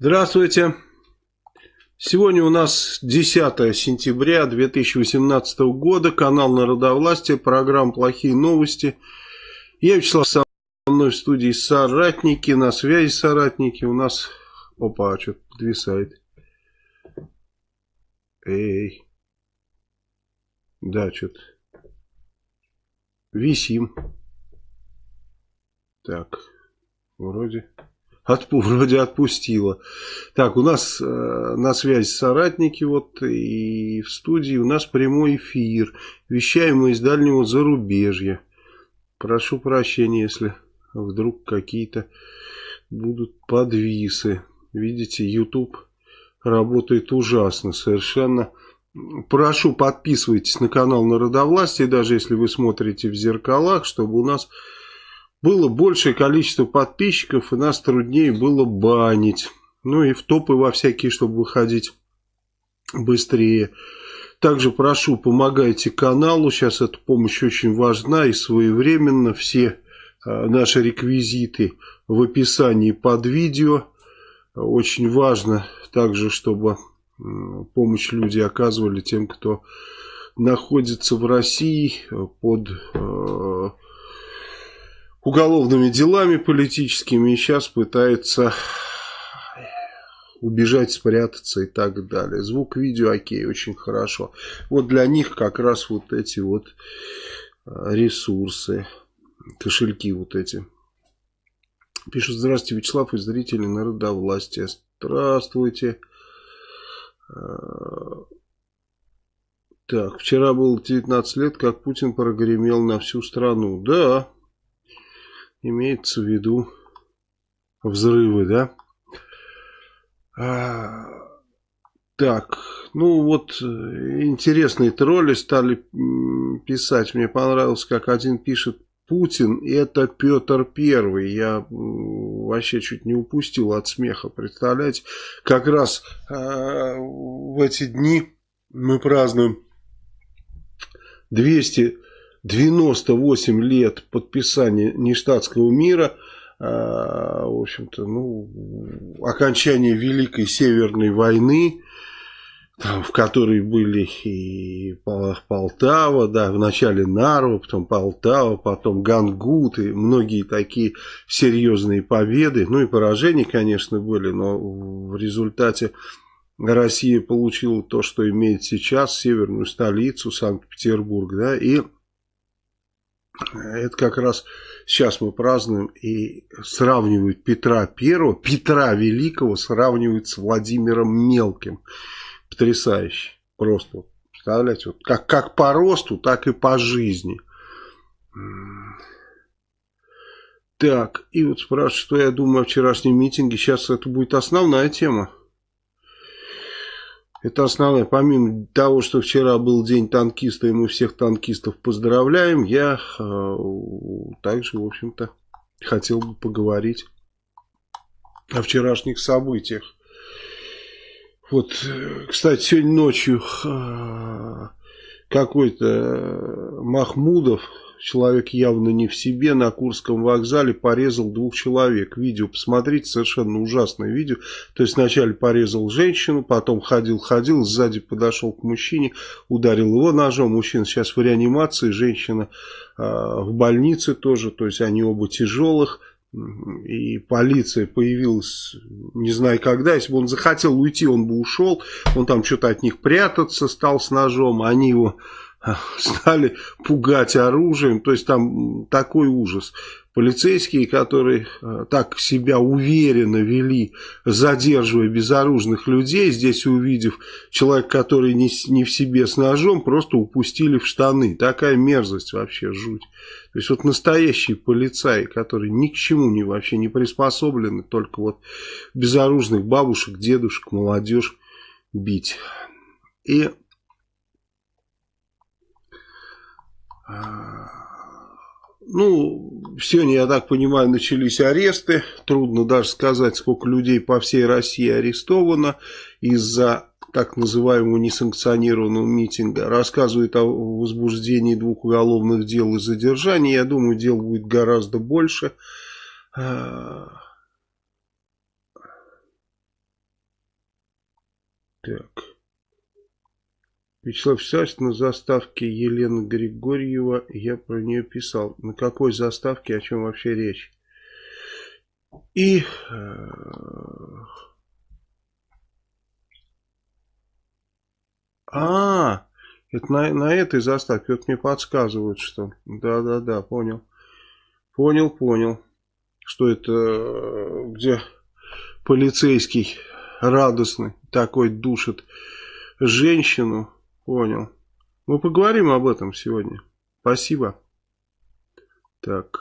Здравствуйте. Сегодня у нас 10 сентября 2018 года. Канал Народовластия. Программа «Плохие новости». Я Вячеслав со мной в студии соратники. На связи соратники. У нас... Опа, что-то подвисает. Эй. Да, что-то. Висим. Так. Вроде... Отпу, вроде отпустила. Так, у нас э, на связи соратники вот и в студии у нас прямой эфир. Вещаем мы из дальнего зарубежья. Прошу прощения, если вдруг какие-то будут подвисы. Видите, YouTube работает ужасно, совершенно. Прошу, подписывайтесь на канал Народовластия, даже если вы смотрите в зеркалах, чтобы у нас было большее количество подписчиков, и нас труднее было банить. Ну и в топы во всякие, чтобы выходить быстрее. Также прошу, помогайте каналу. Сейчас эта помощь очень важна и своевременно. Все э, наши реквизиты в описании под видео. Очень важно также, чтобы помощь люди оказывали тем, кто находится в России под э, уголовными делами политическими и сейчас пытается убежать, спрятаться и так далее. Звук, видео, окей, очень хорошо. Вот для них как раз вот эти вот а, ресурсы, кошельки вот эти. Пишут, здравствуйте, Вячеслав и зрители народовластия. Здравствуйте. А, так, вчера было 19 лет, как Путин прогремел на всю страну. Да, имеется в виду взрывы, да? А, так, ну вот интересные тролли стали писать. Мне понравилось, как один пишет, Путин это Петр Первый. Я вообще чуть не упустил от смеха, представляете? Как раз э, в эти дни мы празднуем 200 98 лет подписания нештатского мира, а, в общем-то, ну, окончание Великой Северной войны, в которой были и Полтава, да, вначале Нарва, потом Полтава, потом Гангут и многие такие серьезные победы, ну и поражения, конечно, были, но в результате Россия получила то, что имеет сейчас, северную столицу, Санкт-Петербург, да, и это как раз сейчас мы празднуем и сравнивают Петра Первого, Петра Великого сравнивают с Владимиром Мелким. Потрясающе. Просто, представляете, вот как, как по росту, так и по жизни. Так, и вот спрашивают, что я думаю о вчерашнем митинге. Сейчас это будет основная тема. Это основное. Помимо того, что вчера был день танкиста, и мы всех танкистов поздравляем, я э, также, в общем-то, хотел бы поговорить о вчерашних событиях. Вот, кстати, сегодня ночью э, какой-то Махмудов человек явно не в себе, на Курском вокзале порезал двух человек. Видео посмотрите, совершенно ужасное видео. То есть вначале порезал женщину, потом ходил-ходил, сзади подошел к мужчине, ударил его ножом. Мужчина сейчас в реанимации, женщина э, в больнице тоже, то есть они оба тяжелых. И полиция появилась, не знаю когда, если бы он захотел уйти, он бы ушел. Он там что-то от них прятаться стал с ножом, они его стали пугать оружием, то есть там такой ужас. Полицейские, которые э, так себя уверенно вели, задерживая безоружных людей, здесь увидев человека, который не, не в себе с ножом, просто упустили в штаны. Такая мерзость вообще, жуть. То есть вот настоящие полицаи, которые ни к чему не вообще не приспособлены, только вот безоружных бабушек, дедушек, молодежь бить. И Ну, сегодня, я так понимаю, начались аресты. Трудно даже сказать, сколько людей по всей России арестовано из-за так называемого несанкционированного митинга. Рассказывают о возбуждении двух уголовных дел и задержании. Я думаю, дел будет гораздо больше. Так. Вячеслав Вячеславович на заставке Елена Григорьева, я про нее писал. На какой заставке, о чем вообще речь? И... Э, а, это на, на этой заставке, вот мне подсказывают, что... Да-да-да, понял. Понял, понял. Что это, э, где полицейский радостный такой душит женщину. Понял. Мы поговорим об этом сегодня. Спасибо. Так.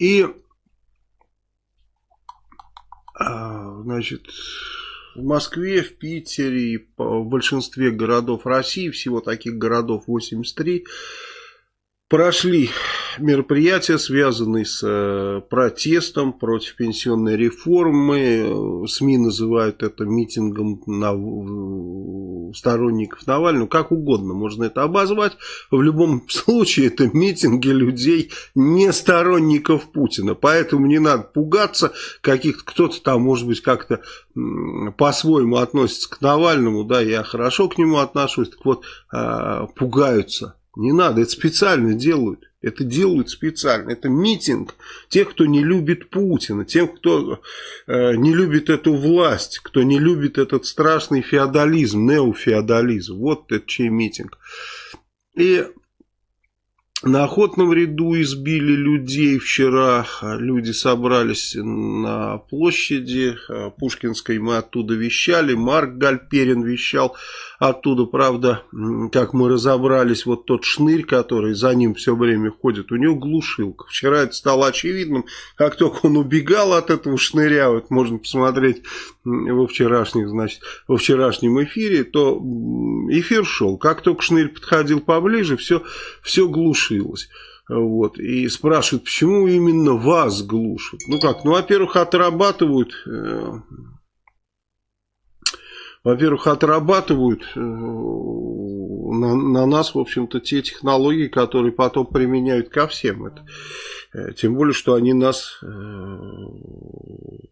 И, а, значит, в Москве, в Питере и в большинстве городов России, всего таких городов 83, прошли мероприятия, связанные с э, протестом против пенсионной реформы. СМИ называют это митингом на, сторонников Навального. Как угодно можно это обозвать. В любом случае это митинги людей, не сторонников Путина. Поэтому не надо пугаться каких-то, кто-то там может быть как-то по-своему относится к Навальному. Да, я хорошо к нему отношусь. Так вот, а, пугаются не надо, это специально делают. Это делают специально. Это митинг тех, кто не любит Путина, тех, кто э, не любит эту власть, кто не любит этот страшный феодализм, неофеодализм. Вот это чей митинг. И на охотном ряду избили людей вчера. Люди собрались на площади Пушкинской. Мы оттуда вещали. Марк Гальперин вещал оттуда. Правда, как мы разобрались, вот тот шнырь, который за ним все время ходит, у него глушилка. Вчера это стало очевидным. Как только он убегал от этого шныря, вот можно посмотреть во вчерашних, значит, во вчерашнем эфире, то эфир шел. Как только шнырь подходил поближе, все, все глушило глушилось. Вот. И спрашивают, почему именно вас глушат? Ну как, ну, во-первых, отрабатывают... Э, во-первых, отрабатывают э, на, на нас, в общем-то, те технологии, которые потом применяют ко всем. Это, э, тем более, что они нас э,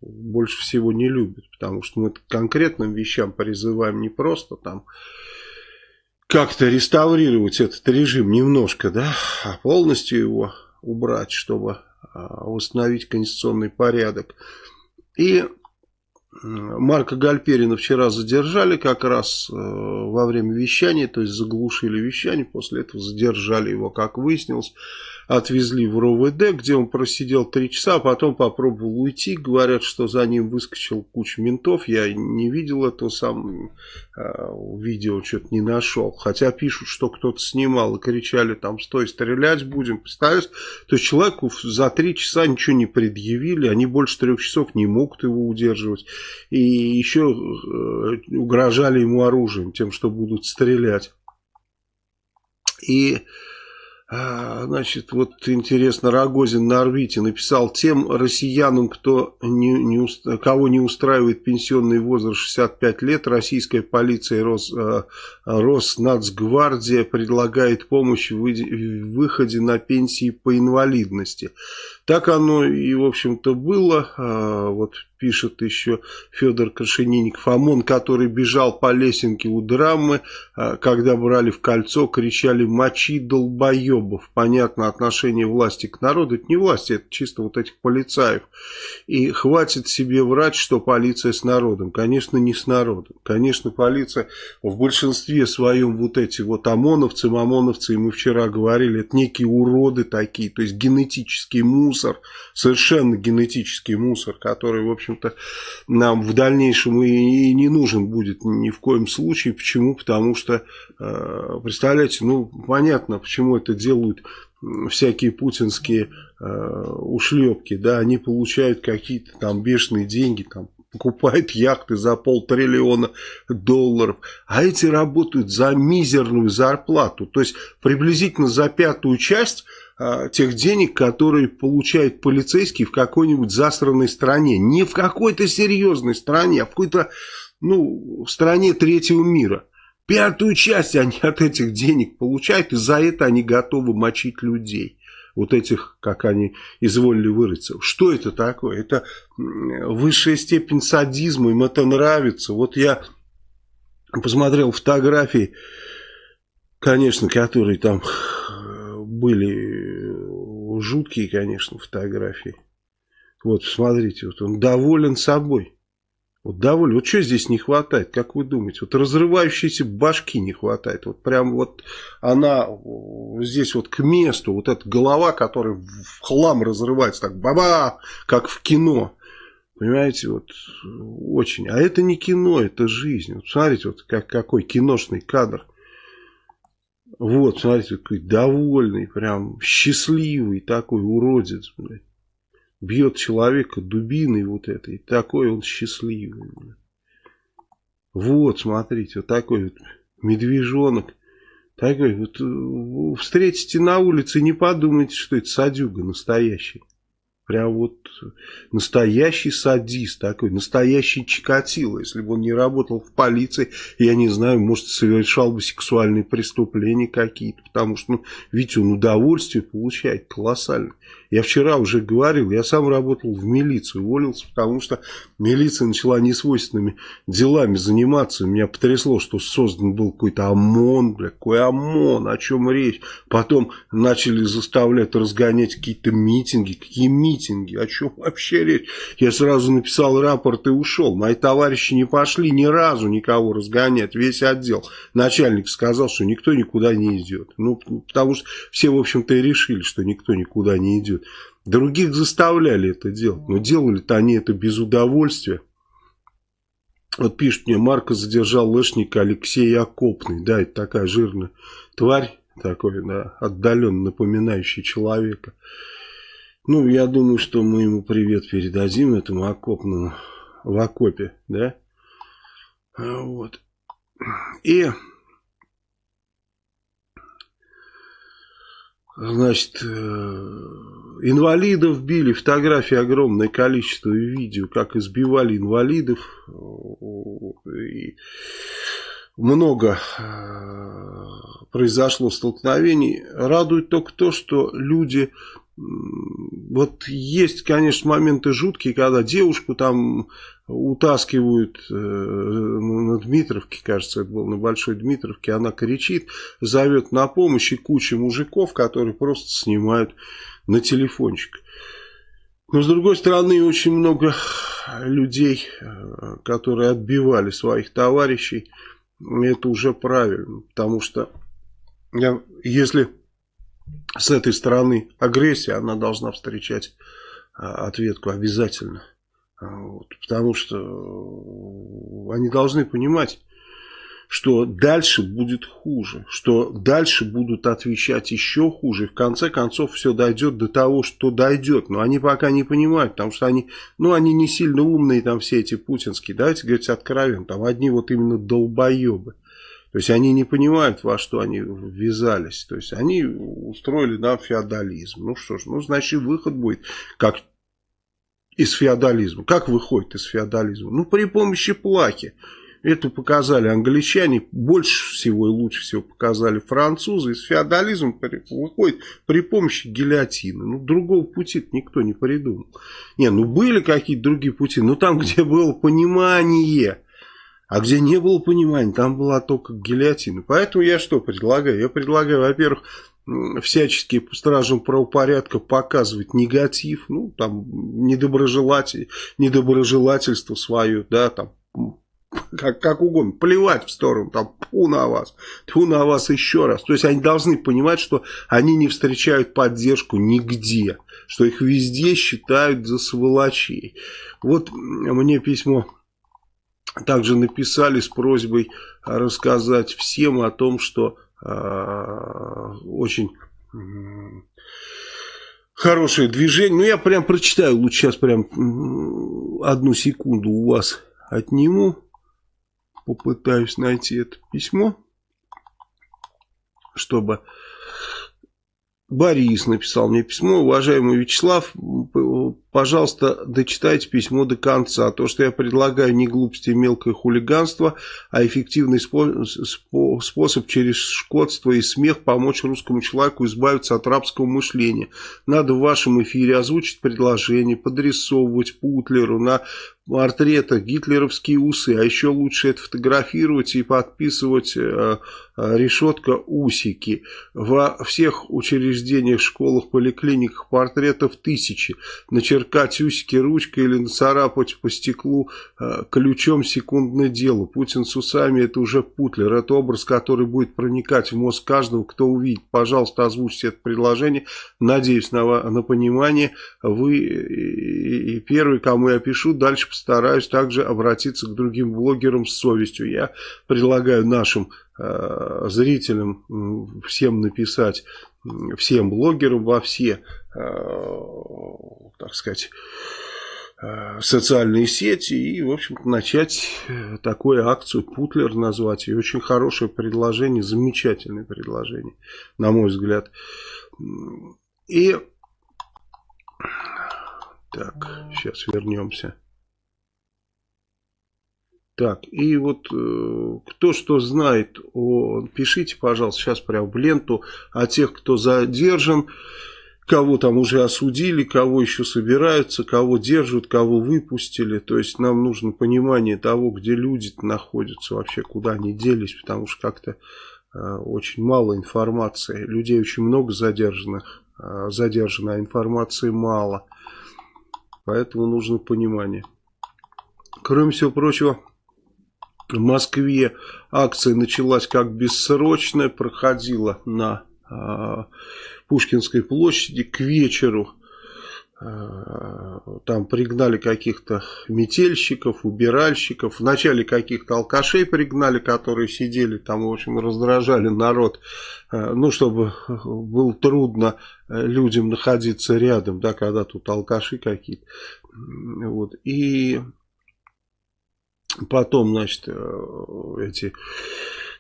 больше всего не любят, потому что мы к конкретным вещам призываем не просто там как-то реставрировать этот режим немножко, да, а полностью его убрать, чтобы а, восстановить конституционный порядок. И Марка Гальперина вчера задержали как раз э, во время вещания, то есть заглушили вещание, после этого задержали его, как выяснилось отвезли в РОВД, где он просидел три часа, а потом попробовал уйти. Говорят, что за ним выскочил куча ментов. Я не видел этого сам, э, видео что-то не нашел. Хотя пишут, что кто-то снимал и кричали там, стой, стрелять будем. Представляешь? То есть человеку за три часа ничего не предъявили, они больше трех часов не могут его удерживать. И еще э, угрожали ему оружием, тем, что будут стрелять. И значит, вот интересно, Рогозин на орбите написал тем россиянам, кто не, не, кого не устраивает пенсионный возраст 65 лет, российская полиция Рос, а, Роснацгвардия предлагает помощь в выходе на пенсии по инвалидности. Так оно и, в общем-то, было. А, вот пишет еще Федор Крашенинников. ОМОН, который бежал по лесенке у драмы, а, когда брали в кольцо, кричали «мочи долбоебов». Понятно, отношение власти к народу. Это не власти, это чисто вот этих полицаев. И хватит себе врать, что полиция с народом. Конечно, не с народом. Конечно, полиция в большинстве своем вот эти вот ОМОНовцы, МОМОНовцы, и мы вчера говорили, это некие уроды такие, то есть генетический мусор, совершенно генетический мусор, который, в общем, общем-то, нам в дальнейшем и не нужен будет ни в коем случае. Почему? Потому что, э, представляете, ну, понятно, почему это делают всякие путинские э, ушлепки, да, они получают какие-то там бешеные деньги, там, покупают яхты за полтриллиона долларов, а эти работают за мизерную зарплату, то есть приблизительно за пятую часть тех денег, которые получает полицейский в какой-нибудь засранной стране. Не в какой-то серьезной стране, а в какой-то ну, стране третьего мира. Пятую часть они от этих денег получают, и за это они готовы мочить людей. вот этих, как они изволили выразиться. Что это такое? Это высшая степень садизма, им это нравится. Вот я посмотрел фотографии, конечно, которые там были жуткие, конечно, фотографии. Вот, смотрите, вот он доволен собой. Вот доволен. Вот что здесь не хватает, как вы думаете? Вот разрывающейся башки не хватает. Вот прям вот она здесь вот к месту, вот эта голова, которая в хлам разрывается, так баба, как в кино. Понимаете, вот очень. А это не кино, это жизнь. Вот смотрите, вот как, какой киношный кадр. Вот, смотрите, какой довольный, прям счастливый такой уродец, блядь бьет человека дубиной вот этой, такой он счастливый. Вот, смотрите, вот такой вот медвежонок. Такой вот, э, встретите на улице, не подумайте, что это садюга настоящий. Прям вот настоящий садист такой, настоящий Чикатило. Если бы он не работал в полиции, я не знаю, может, совершал бы сексуальные преступления какие-то. Потому что, ну, видите, он удовольствие получает колоссальное. Я вчера уже говорил, я сам работал в милиции, уволился, потому что милиция начала несвойственными делами заниматься. Меня потрясло, что создан был какой-то ОМОН, бля, какой ОМОН, о чем речь. Потом начали заставлять разгонять какие-то митинги. Какие митинги? О чем вообще речь? Я сразу написал рапорт и ушел. Мои товарищи не пошли ни разу никого разгонять, весь отдел. Начальник сказал, что никто никуда не идет. Ну, потому что все, в общем-то, и решили, что никто никуда не идет. Других заставляли это делать, но делали-то они это без удовольствия. Вот пишет мне, Марка задержал лышника Алексей Окопный. Да, это такая жирная тварь, такой, да, отдаленно напоминающий человека. Ну, я думаю, что мы ему привет передадим, этому окопному, в окопе, да. Вот. И Значит, э, инвалидов били, фотографии огромное количество видео, как избивали инвалидов. И много э, произошло столкновений. Радует только то, что люди вот есть, конечно, моменты жуткие, когда девушку там утаскивают э, на Дмитровке, кажется, это было на Большой Дмитровке, она кричит, зовет на помощь и куча мужиков, которые просто снимают на телефончик. Но с другой стороны, очень много людей, э, которые отбивали своих товарищей, это уже правильно, потому что если с этой стороны агрессия, она должна встречать а, ответку обязательно. А, вот, потому что э, они должны понимать, что дальше будет хуже, что дальше будут отвечать еще хуже. И в конце концов все дойдет до того, что дойдет. Но они пока не понимают, потому что они, ну, они не сильно умные, там все эти путинские. Давайте говорить откровенно, там одни вот именно долбоебы. То есть они не понимают, во что они ввязались. То есть они устроили нам феодализм. Ну что ж, ну значит выход будет как из феодализма. Как выходит из феодализма? Ну, при помощи плахи. Это показали англичане, больше всего и лучше всего показали французы. Из феодализма выходит при помощи гильотины. Ну, другого пути никто не придумал. Не, ну были какие-то другие пути, но там, где было понимание, а где не было понимания, там была только гильотина. Поэтому я что предлагаю? Я предлагаю, во-первых, всячески стражам правопорядка показывать негатив, ну, там, недоброжелатель, недоброжелательство свое, да, там, как, как угодно, плевать в сторону, там, тьфу на вас, тьфу на вас еще раз. То есть они должны понимать, что они не встречают поддержку нигде, что их везде считают за сволочей. Вот мне письмо также написали с просьбой рассказать всем о том, что Э, очень хорошее движение. Ну, я прям прочитаю, лучше сейчас прям одну секунду у вас отниму. Попытаюсь найти это письмо, чтобы... Борис написал мне письмо. Уважаемый Вячеслав, пожалуйста, дочитайте письмо до конца. То, что я предлагаю, не глупости и мелкое хулиганство, а эффективный способ через шкодство и смех помочь русскому человеку избавиться от рабского мышления. Надо в вашем эфире озвучить предложение, подрисовывать Путлеру на портретах гитлеровские усы, а еще лучше это фотографировать и подписывать э, э, решетка усики. Во всех учреждениях, школах, поликлиниках портретов тысячи. Начеркать усики ручкой или нацарапать по стеклу э, ключом секундное дело. Путин с усами это уже Путлер. Это образ, который будет проникать в мозг каждого, кто увидит. Пожалуйста, озвучьте это предложение. Надеюсь на, на понимание. Вы и, и первый, кому я пишу, дальше стараюсь также обратиться к другим блогерам с совестью. Я предлагаю нашим э, зрителям всем написать, всем блогерам во все, э, так сказать, э, социальные сети и, в общем начать э, такую акцию Путлер назвать. И очень хорошее предложение, замечательное предложение, на мой взгляд. И так, сейчас вернемся. Так, и вот э, кто что знает, о, пишите, пожалуйста, сейчас прямо в ленту о тех, кто задержан, кого там уже осудили, кого еще собираются, кого держат, кого выпустили. То есть нам нужно понимание того, где люди находятся, вообще куда они делись, потому что как-то э, очень мало информации. Людей очень много задержанных, э, задержано, а информации мало. Поэтому нужно понимание. Кроме всего прочего... В Москве акция началась как бессрочная, проходила на э, Пушкинской площади к вечеру. Э, там пригнали каких-то метельщиков, убиральщиков. Вначале каких-то алкашей пригнали, которые сидели там, в общем, раздражали народ. Э, ну, чтобы было трудно людям находиться рядом, да, когда тут алкаши какие-то. Вот. И Потом, значит, э, эти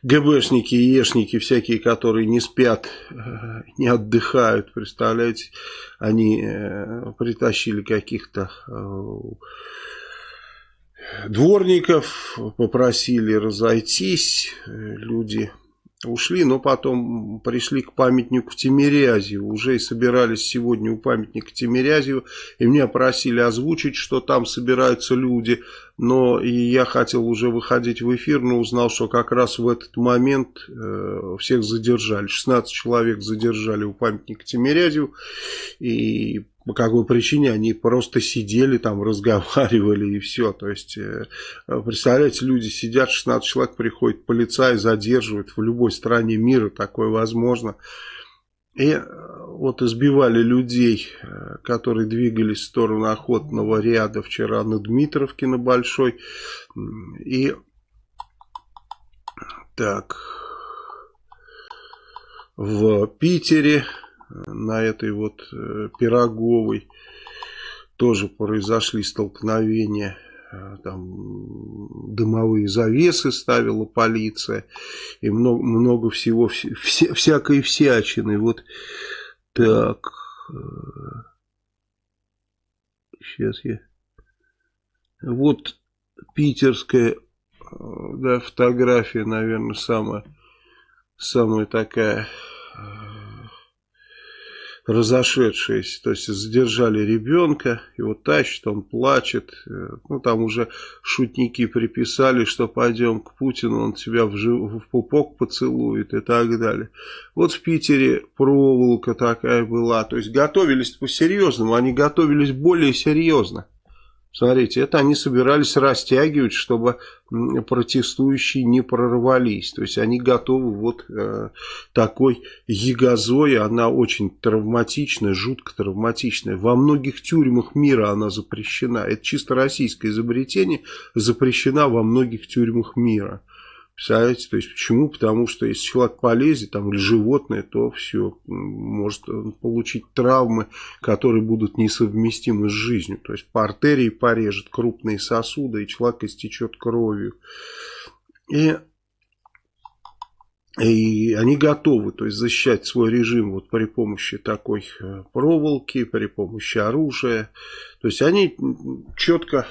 ГБшники Ешники всякие, которые не спят, э, не отдыхают, представляете, они э, притащили каких-то дворников, попросили разойтись, люди ушли, но потом пришли к памятнику Тимирязеву, уже и собирались сегодня у памятника Тимирязеву, и меня просили озвучить, что там собираются люди, но и я хотел уже выходить в эфир, но узнал, что как раз в этот момент э, всех задержали, 16 человек задержали у памятника Тимирязеву, и по какой причине они просто сидели там, разговаривали и все. То есть, э, представляете, люди сидят, 16 человек, приходит полицай, задерживает. В любой стране мира такое возможно. И э, вот избивали людей, э, которые двигались в сторону охотного ряда вчера на Дмитровке на Большой. И так, в Питере на этой вот э, Пироговой тоже произошли столкновения. Э, там дымовые завесы ставила полиция. И много, много всего, вся, всякой всячины. Вот так. Сейчас э, я... Вот питерская да, фотография, наверное, самая, самая такая разошедшиеся, то есть задержали ребенка, его тащат, он плачет, э, ну там уже шутники приписали, что пойдем к Путину, он тебя в, жив... в пупок поцелует и так далее. Вот в Питере проволока такая была, то есть готовились по-серьезному, они готовились более серьезно. Смотрите, это они собирались растягивать, чтобы протестующие не прорвались. То есть они готовы вот э, такой ягозой, она очень травматичная, жутко травматичная. Во многих тюрьмах мира она запрещена. Это чисто российское изобретение, запрещена во многих тюрьмах мира. Представляете, то есть почему? Потому что если человек полезет, там, или животное, то все, может получить травмы, которые будут несовместимы с жизнью. То есть по артерии порежет крупные сосуды, и человек истечет кровью. И И они готовы то есть, защищать свой режим вот при помощи такой э, проволоки, при помощи оружия. То есть они четко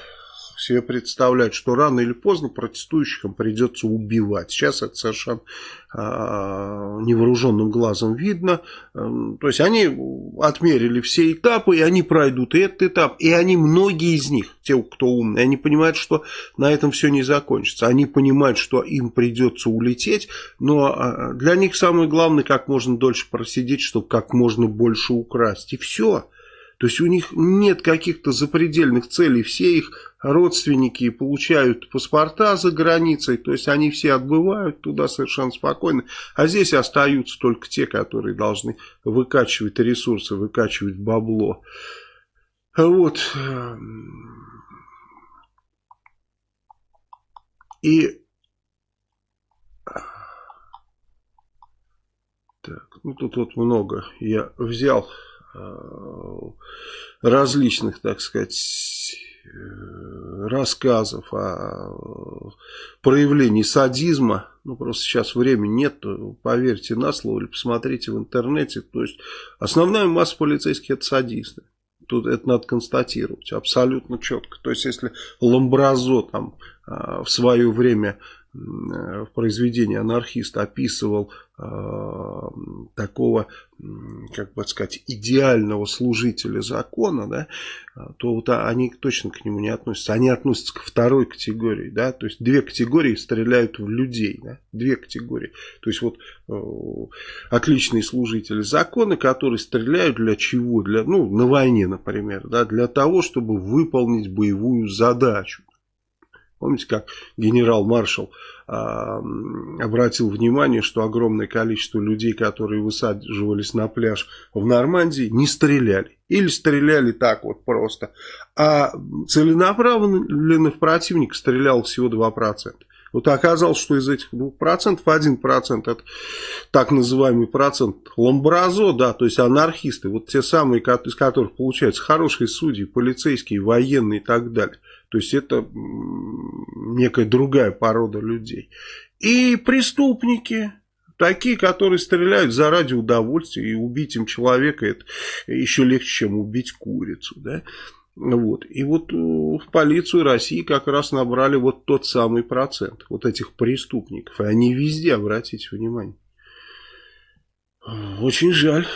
себе представляют, что рано или поздно протестующим придется убивать. Сейчас это совершенно э, невооруженным глазом видно. Эм, то есть они отмерили все этапы, и они пройдут этот этап. И они, многие из них, те, кто умные, они понимают, что на этом все не закончится. Они понимают, что им придется улететь, но а, для них самое главное, как можно дольше просидеть, чтобы как можно больше украсть. И все. То есть у них нет каких-то запредельных целей, все их родственники получают паспорта за границей, то есть они все отбывают туда совершенно спокойно, а здесь остаются только те, которые должны выкачивать ресурсы, выкачивать бабло. Вот. И так, ну тут вот много я взял различных, так сказать, э, рассказов о проявлении садизма. Ну, просто сейчас времени нет, поверьте на слово или посмотрите в интернете. То есть, основная масса полицейских это садисты. Тут это надо констатировать абсолютно четко. То есть, если Ламбразо там э, в свое время в произведении анархист описывал Э, такого, как бы сказать, идеального служителя закона, да, то вот они точно к нему не относятся. Они относятся к второй категории, да, то есть две категории стреляют в людей, да, две категории. То есть вот э, отличные служители закона, которые стреляют для чего? Для, ну, на войне, например, да, для того, чтобы выполнить боевую задачу. Помните, как генерал-маршал э, обратил внимание, что огромное количество людей, которые высаживались на пляж в Нормандии, не стреляли. Или стреляли так вот просто. А целенаправленно в противника стрелял всего 2%. Вот оказалось, что из этих 2% 1% это так называемый процент ламбразо, да, то есть анархисты, вот те самые, из которых получаются хорошие судьи, полицейские, военные и так далее. То есть это некая другая порода людей. И преступники, такие, которые стреляют заради удовольствия, и убить им человека это еще легче, чем убить курицу. Да? Вот. И вот э, в полицию России как раз набрали вот тот самый процент вот этих преступников. И они везде, обратите внимание. Очень жаль.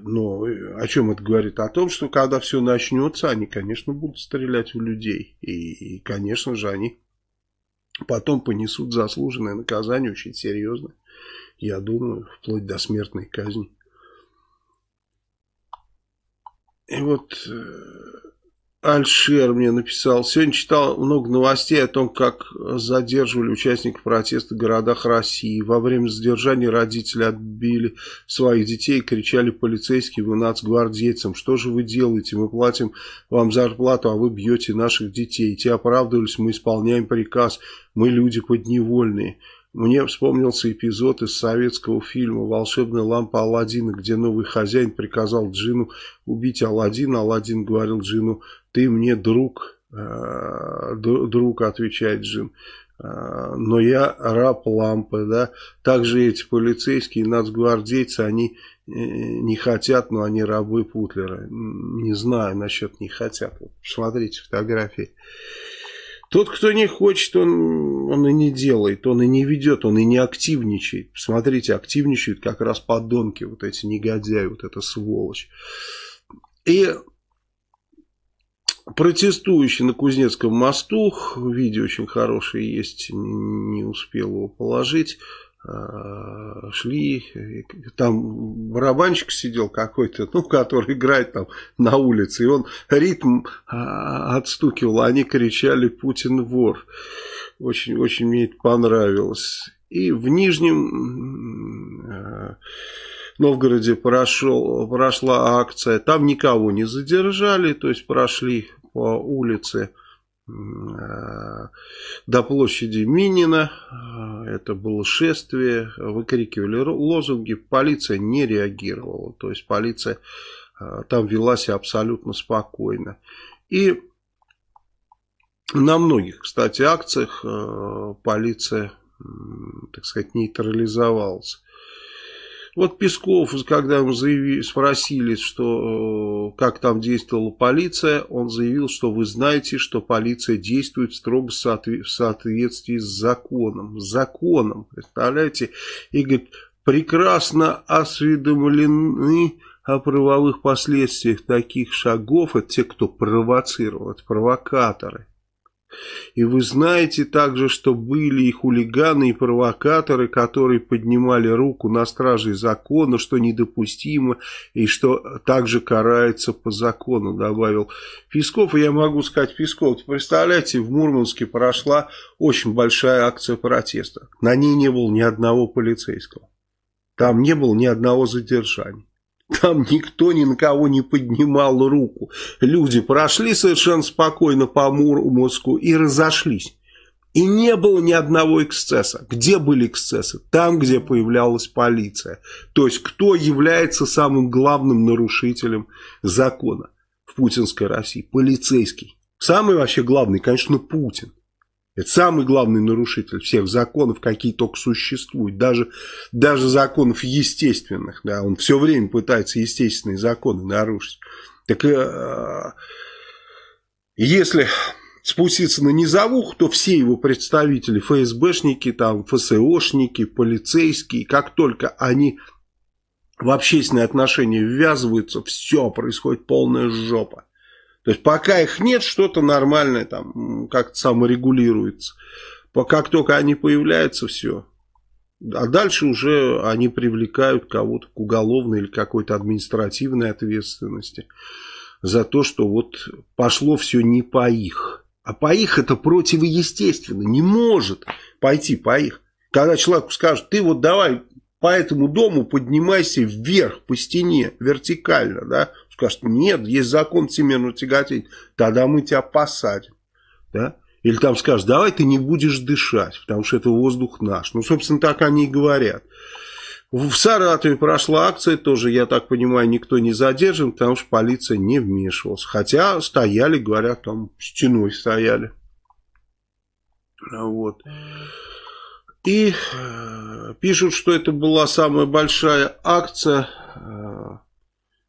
Но о чем это говорит? О том, что когда все начнется, они, конечно, будут стрелять в людей. И, и конечно же, они потом понесут заслуженное наказание очень серьезное. Я думаю, вплоть до смертной казни. И вот э, Альшер мне написал. Сегодня читал много новостей о том, как задерживали участников протеста в городах России. Во время задержания родители отбили своих детей и кричали полицейским и нацгвардейцам. Что же вы делаете? Мы платим вам зарплату, а вы бьете наших детей. Те оправдывались, мы исполняем приказ. Мы люди подневольные. Мне вспомнился эпизод из советского фильма «Волшебная лампа Алладина», где новый хозяин приказал Джину убить Алладина. Алладин говорил Джину, ты мне друг, э, друг, отвечает Джин. Э, но я раб лампы, да. Также эти полицейские нацгвардейцы, они э, не хотят, но они рабы Путлера. Не знаю насчет не хотят. Посмотрите фотографии. Тот, кто не хочет, он, он и не делает, он и не ведет, он и не активничает. Посмотрите, активничают как раз подонки, вот эти негодяи, вот эта сволочь. И протестующие на Кузнецком мосту, видео очень хорошее есть, не успел его положить, шли, там барабанщик сидел какой-то, ну, который играет там на улице, и он ритм а, отстукивал, они кричали «Путин вор». Очень-очень мне это понравилось. И в Нижнем а, Новгороде прошел, прошла акция, там никого не задержали, то есть прошли по улице Э, до площади Минина. Э, это было шествие, выкрикивали лозунги, полиция не реагировала. То есть полиция э, там вела себя абсолютно спокойно. И на многих, кстати, акциях полиция так сказать, нейтрализовался. Вот Песков, когда ему заявили, спросили, что, э, как там действовала полиция, он заявил, что вы знаете, что полиция действует строго в соответствии с законом. С законом, представляете? И говорит, прекрасно осведомлены о правовых последствиях таких шагов. Это те, кто провоцировал, это провокаторы. И вы знаете также, что были и хулиганы, и провокаторы, которые поднимали руку на стражей закона, что недопустимо, и что также карается по закону, добавил Песков. И я могу сказать, Песков, представляете, в Мурманске прошла очень большая акция протеста. На ней не было ни одного полицейского. Там не было ни одного задержания. Там никто ни на кого не поднимал руку. Люди прошли совершенно спокойно по Мурманску и разошлись. И не было ни одного эксцесса. Где были эксцессы? Там, где появлялась полиция. То есть, кто является самым главным нарушителем закона в путинской России? Полицейский. Самый вообще главный, конечно, Путин. Это самый главный нарушитель всех законов, какие только существуют. Даже, даже законов естественных. Да, он все время пытается естественные законы нарушить. Так э, если спуститься на низовух, то все его представители, ФСБшники, там, ФСОшники, полицейские, как только они в общественные отношения ввязываются, все, происходит полная жопа. То есть пока их нет, что-то нормальное там как-то саморегулируется. Как только они появляются, все. А дальше уже они привлекают кого-то к уголовной или какой-то административной ответственности за то, что вот пошло все не по их. А по их это противоестественно. Не может пойти по их. Когда человеку скажут, ты вот давай по этому дому поднимайся вверх по стене, вертикально, да, скажет, нет, есть закон всемирного тяготения, тогда мы тебя посадим. Да? Или там скажут, давай ты не будешь дышать, потому что это воздух наш. Ну, собственно, так они и говорят. В Саратове прошла акция, тоже, я так понимаю, никто не задержан, потому что полиция не вмешивалась. Хотя стояли, говорят, там стеной стояли. Вот. И э, пишут, что это была самая большая акция. Э,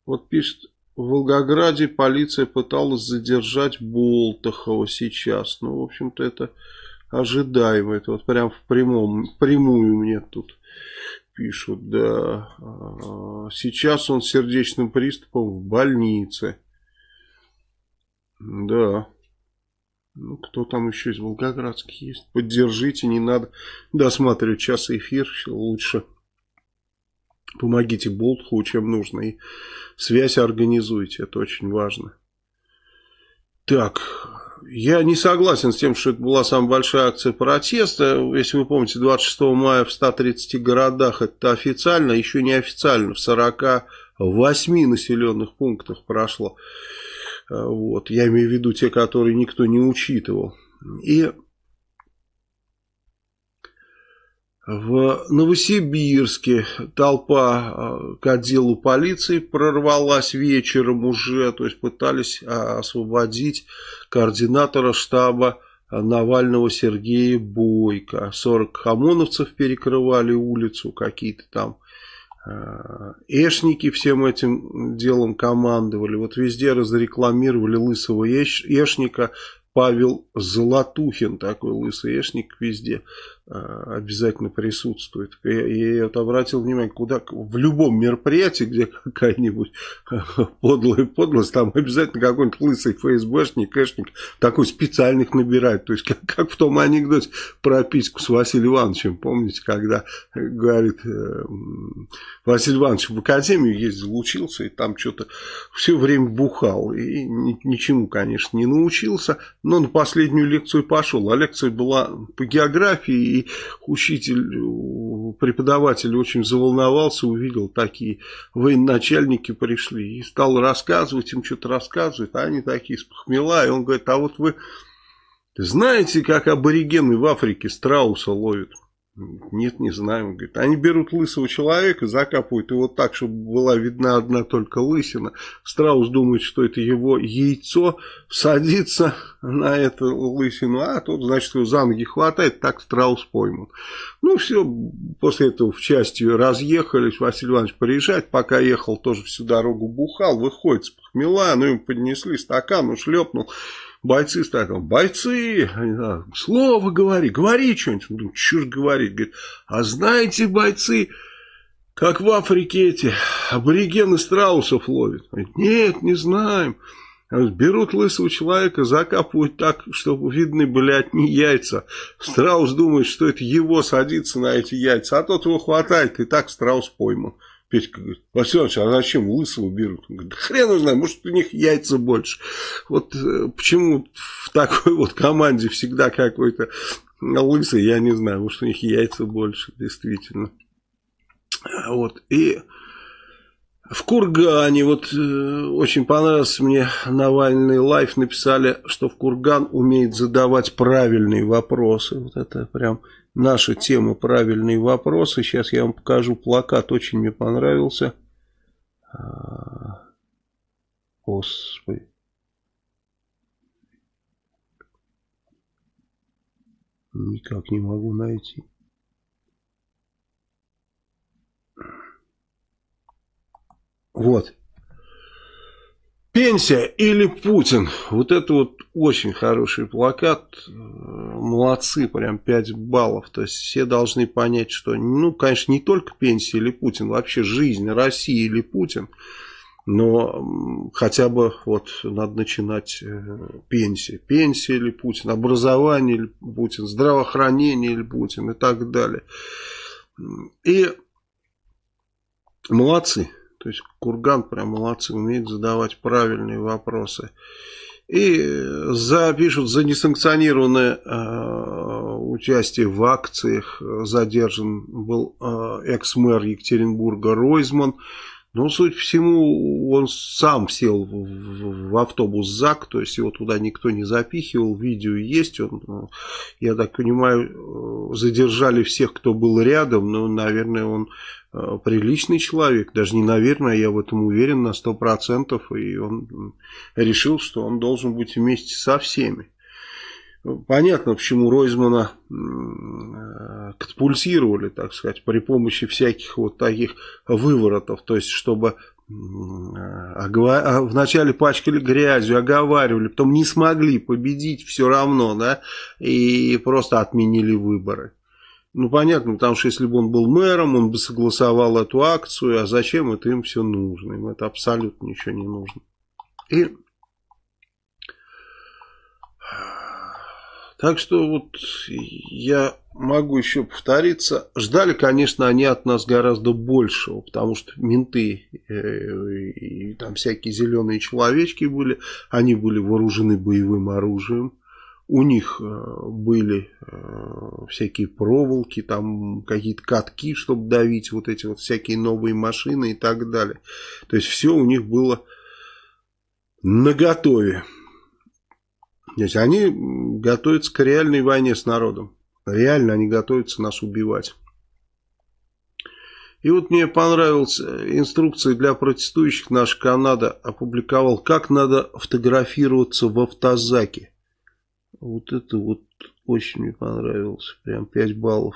вот пишет в Волгограде полиция пыталась задержать Болтахова сейчас. Ну, в общем-то, это ожидаемо. Это вот прям в прямом, прямую мне тут пишут, да. А, сейчас он с сердечным приступом в больнице. Да. Ну, кто там еще из волгоградских есть? Поддержите, не надо досматривать час эфир, лучше помогите Болтху, чем нужно. И связь организуйте, это очень важно. Так, я не согласен с тем, что это была самая большая акция протеста. Если вы помните, 26 мая в 130 городах это официально, еще не официально, в 48 населенных пунктах прошло. Вот, я имею в виду те, которые никто не учитывал. И В Новосибирске толпа а, к отделу полиции прорвалась вечером уже, то есть пытались а, освободить координатора штаба Навального Сергея Бойко. 40 ОМОНовцев перекрывали улицу, какие-то там а, эшники всем этим делом командовали. Вот везде разрекламировали лысого эшника, Павел Золотухин, такой лысый эшник везде обязательно присутствует. Я, я вот обратил внимание, куда в любом мероприятии, где какая-нибудь подлая подлость, там обязательно какой-нибудь лысый ФСБшник, кэшник, такой специальных набирает. То есть, как, как в том анекдоте про письку с Василием Ивановичем, помните, когда говорит, э, Василий Иванович в академию ездил, учился, и там что-то все время бухал, и ничему, конечно, не научился, но на последнюю лекцию пошел. А лекция была по географии, и учитель, преподаватель очень заволновался, увидел такие военачальники пришли, и стал рассказывать, им что-то рассказывать, а они такие с похмела, и он говорит, а вот вы знаете, как аборигены в Африке страуса ловят? Нет, не знаем. Говорит, они берут лысого человека, закапывают его так, чтобы была видна одна только лысина. Страус думает, что это его яйцо, садится на эту лысину, а тот, значит, его за ноги хватает, так страус поймут. Ну, все, после этого в части разъехались, Василий Иванович приезжает, пока ехал, тоже всю дорогу бухал, выходит с похмела, ну, ему поднесли стакан, он шлепнул. Бойцы стоят, бойцы, слово говори, говори что-нибудь. Ну, что ж говорить, говорит, а знаете, бойцы, как в Африке эти аборигены страусов ловят? Говорит, нет, не знаем. Берут лысого человека, закапывают так, чтобы видны были от них яйца. Страус думает, что это его садится на эти яйца, а тот его хватает, и так страус пойман. Петька говорит, Василий а зачем лысого берут? Он говорит, да хрен знаю, может у них яйца больше. Вот э, почему в такой вот команде всегда какой-то лысый, я не знаю, может у них яйца больше, действительно. Вот, и в Кургане, вот э, очень понравился мне Навальный лайф, написали, что в Курган умеет задавать правильные вопросы. Вот это прям наша тема «Правильные вопросы». Сейчас я вам покажу плакат, очень мне понравился. А, господи. Никак не могу найти. Вот. Пенсия или Путин? Вот это вот очень хороший плакат. Молодцы, прям 5 баллов. То есть все должны понять, что, ну, конечно, не только пенсия или Путин, вообще жизнь России или Путин. Но хотя бы вот надо начинать э, пенсия. Пенсия или Путин, образование или Путин, здравоохранение или Путин и так далее. И молодцы. То есть Курган прям молодцы, умеет задавать правильные вопросы. И запишут за несанкционированное э, участие в акциях. Задержан был э, экс-мэр Екатеринбурга Ройзман. Но, суть всему, он сам сел в, в, автобус ЗАГ, то есть его туда никто не запихивал, видео есть. Он, э, я так понимаю, э, задержали всех, кто был рядом, но, наверное, он Э, приличный человек, даже не наверное, я в этом уверен на сто процентов, и он решил, что он должен быть вместе со всеми. Понятно, почему Ройзмана э, катапультировали, так сказать, при помощи всяких вот таких выворотов, то есть, чтобы э, а вначале пачкали грязью, оговаривали, потом не смогли победить все равно, да, и просто отменили выборы. Ну, понятно, потому что если бы он был мэром, он бы согласовал эту акцию, а зачем это им все нужно? Им это абсолютно ничего не нужно. И Так что вот я могу еще повториться. Ждали, конечно, они от нас гораздо большего, потому что менты э, и там всякие зеленые человечки были, они были вооружены боевым оружием у них э, были э, всякие проволоки, там какие-то катки, чтобы давить вот эти вот всякие новые машины и так далее. То есть все у них было наготове. То есть они готовятся к реальной войне с народом. Реально они готовятся нас убивать. И вот мне понравилась инструкция для протестующих. Наш Канада опубликовал, как надо фотографироваться в автозаке. Вот это вот очень мне понравилось. Прям 5 баллов.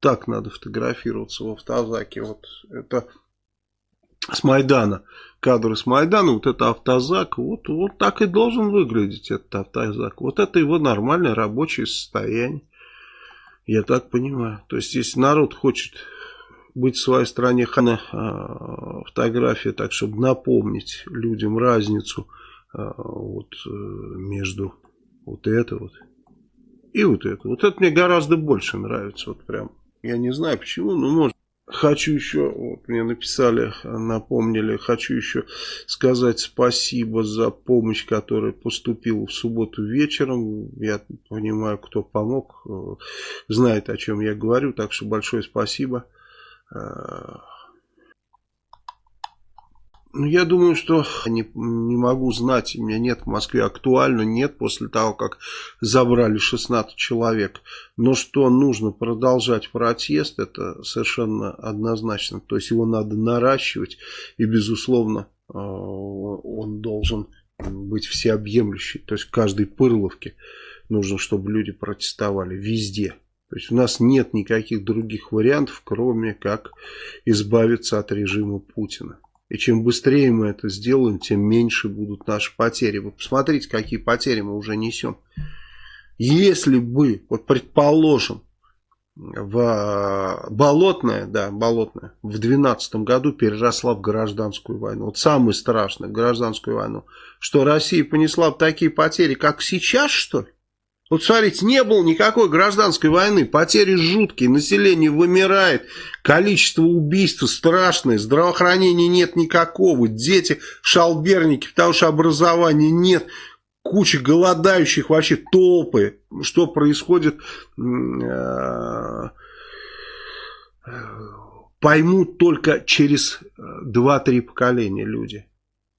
Так надо фотографироваться в автозаке. Вот это с Майдана. Кадры с Майдана. Вот это автозак. Вот, вот так и должен выглядеть этот автозак. Вот это его нормальное рабочее состояние. Я так понимаю. То есть, если народ хочет быть в своей стране, хана фотография, так, чтобы напомнить людям разницу а, вот, э, между вот это вот. И вот это. Вот это мне гораздо больше нравится. Вот прям. Я не знаю почему, но может. Хочу еще, вот мне написали, напомнили, хочу еще сказать спасибо за помощь, которая поступила в субботу вечером. Я понимаю, кто помог, э, знает, о чем я говорю, так что большое спасибо. Ну, я думаю, что не, не могу знать, у меня нет в Москве актуально, нет после того, как забрали 16 человек. Но что нужно продолжать протест, это совершенно однозначно. То есть его надо наращивать и, безусловно, э, он должен быть всеобъемлющий. То есть в каждой пырловке нужно, чтобы люди протестовали везде. То есть у нас нет никаких других вариантов, кроме как избавиться от режима Путина. И чем быстрее мы это сделаем, тем меньше будут наши потери. Вы посмотрите, какие потери мы уже несем. Если бы, вот предположим, в Болотная, да, Болотная, в 12 году переросла в гражданскую войну. Вот самое страшное, гражданскую войну. Что Россия понесла такие потери, как сейчас, что ли? Вот смотрите, не было никакой гражданской войны, потери жуткие, население вымирает, количество убийств страшное, здравоохранения нет никакого, дети шалберники, потому что образования нет, куча голодающих, вообще толпы. Что происходит, э, поймут только через 2-3 поколения люди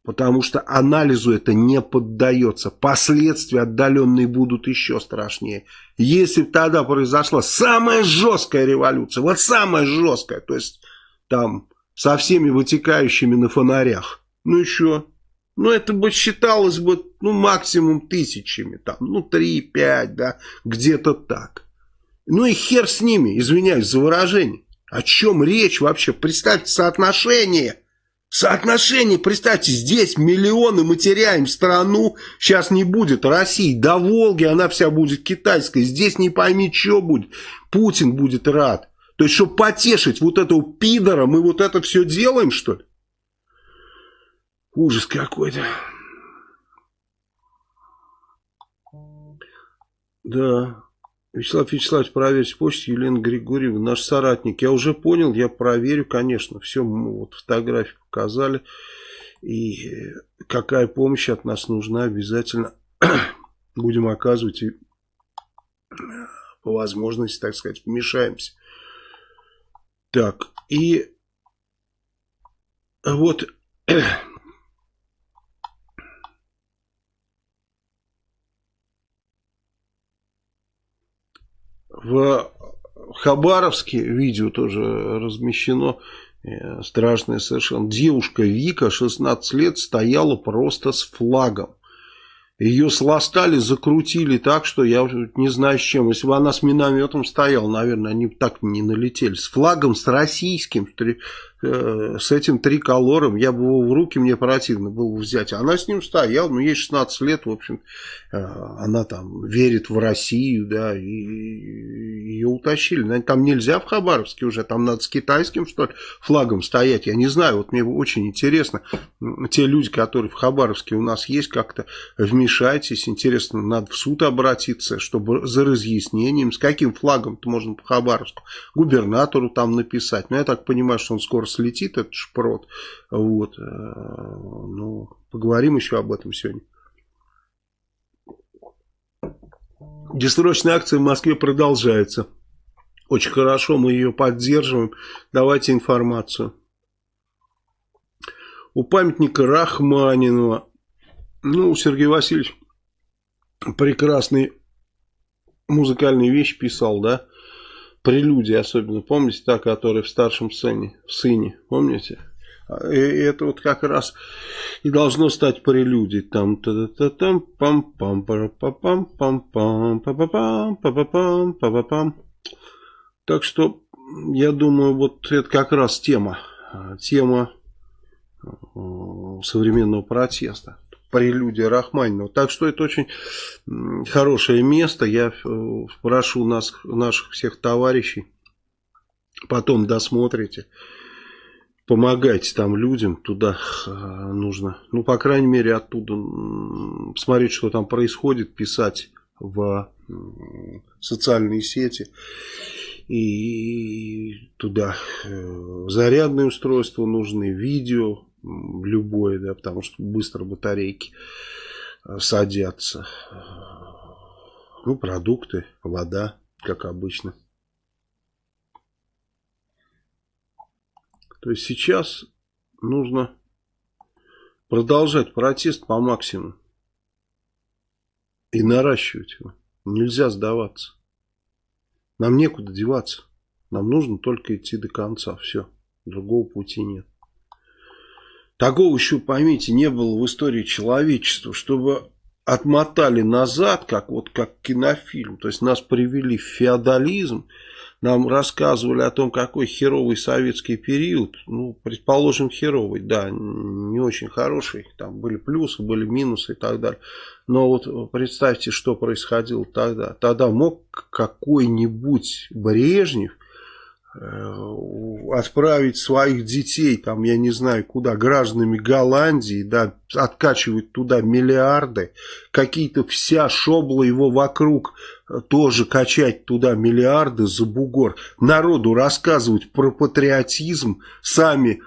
потому что анализу это не поддается. Последствия отдаленные будут еще страшнее. Если бы тогда произошла самая жесткая революция, вот самая жесткая, то есть там со всеми вытекающими на фонарях, ну еще, ну это бы считалось бы, ну максимум тысячами, там, ну 3-5, да, где-то так. Ну и хер с ними, извиняюсь за выражение. О чем речь вообще? Представьте соотношение Соотношение, представьте, здесь миллионы мы теряем страну, сейчас не будет России, до Волги она вся будет китайской, здесь не пойми, что будет, Путин будет рад. То есть, чтобы потешить вот этого пидора, мы вот это все делаем, что ли? Ужас какой-то. Да. Вячеслав Вячеславович, проверьте почту Елена Григорьевна, наш соратник. Я уже понял, я проверю, конечно. Все, вот фотографии показали. И какая помощь от нас нужна, обязательно будем оказывать и по возможности, так сказать, вмешаемся. Так, и вот В Хабаровске видео тоже размещено, э, страшное совершенно. Девушка Вика, 16 лет, стояла просто с флагом. Ее сластали, закрутили так, что я не знаю с чем. Если бы она с минометом стояла, наверное, они бы так не налетели. С флагом, с российским, Э, с этим триколором, я бы его в руки, мне противно было взять. Она с ним стояла, ну, ей 16 лет, в общем, э, она там верит в Россию, да, и утащили. Там нельзя в Хабаровске уже, там надо с китайским, что ли, флагом стоять. Я не знаю, вот мне очень интересно, те люди, которые в Хабаровске у нас есть, как-то вмешайтесь, интересно, надо в суд обратиться, чтобы за разъяснением, с каким флагом-то можно по Хабаровску, губернатору там написать. Но я так понимаю, что он скоро слетит этот шпрот. Вот. Э, ну, поговорим еще об этом сегодня. Десрочная акция в Москве продолжается. Очень хорошо, мы ее поддерживаем. Давайте информацию. У памятника Рахманинова, ну, Сергей Васильевич прекрасный музыкальные вещи писал, да, прелюдия особенно, помните, та, которая в старшем сыне, в сыне, помните? И это вот как раз и должно стать прелюдией. Там та та там пам пам пам пам пам пам пам пам пам пам пам Так что я думаю, вот это как раз тема, тема современного протеста прелюдия Рахманинова. Так что это очень хорошее место. Я э, прошу нас, наших всех товарищей, потом досмотрите, помогайте там людям, туда э, нужно, ну, по крайней мере, оттуда смотреть, что там происходит, писать в социальные сети и туда э, зарядные устройства нужны, видео, любое, да, потому что быстро батарейки э, садятся. Ну, продукты, вода, как обычно. То есть сейчас нужно продолжать протест по максимуму. И наращивать его. Нельзя сдаваться. Нам некуда деваться. Нам нужно только идти до конца. Все. Другого пути нет. Такого еще, поймите, не было в истории человечества, чтобы отмотали назад, как вот как кинофильм. То есть нас привели в феодализм, нам рассказывали о том, какой херовый советский период. Ну, предположим, херовый, да, не очень хороший. Там были плюсы, были минусы и так далее. Но вот представьте, что происходило тогда. Тогда мог какой-нибудь Брежнев Э, отправить своих детей, там, я не знаю куда, гражданами Голландии, да, откачивать туда миллиарды, какие-то вся шобла его вокруг э, тоже качать туда миллиарды за бугор, народу рассказывать про патриотизм, сами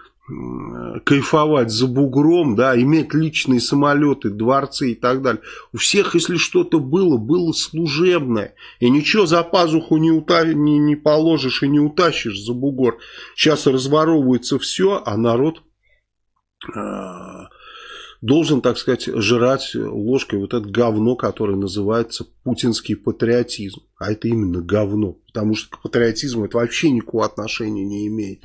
кайфовать за бугром, да, иметь личные самолеты, дворцы и так далее. У всех, если что-то было, было служебное. И ничего за пазуху не, ута... не, не положишь и не утащишь за бугор. Сейчас разворовывается все, а народ а, должен, так сказать, жрать ложкой вот это говно, которое называется путинский патриотизм. А это именно говно. Потому что к патриотизму это вообще никакого отношения не имеет.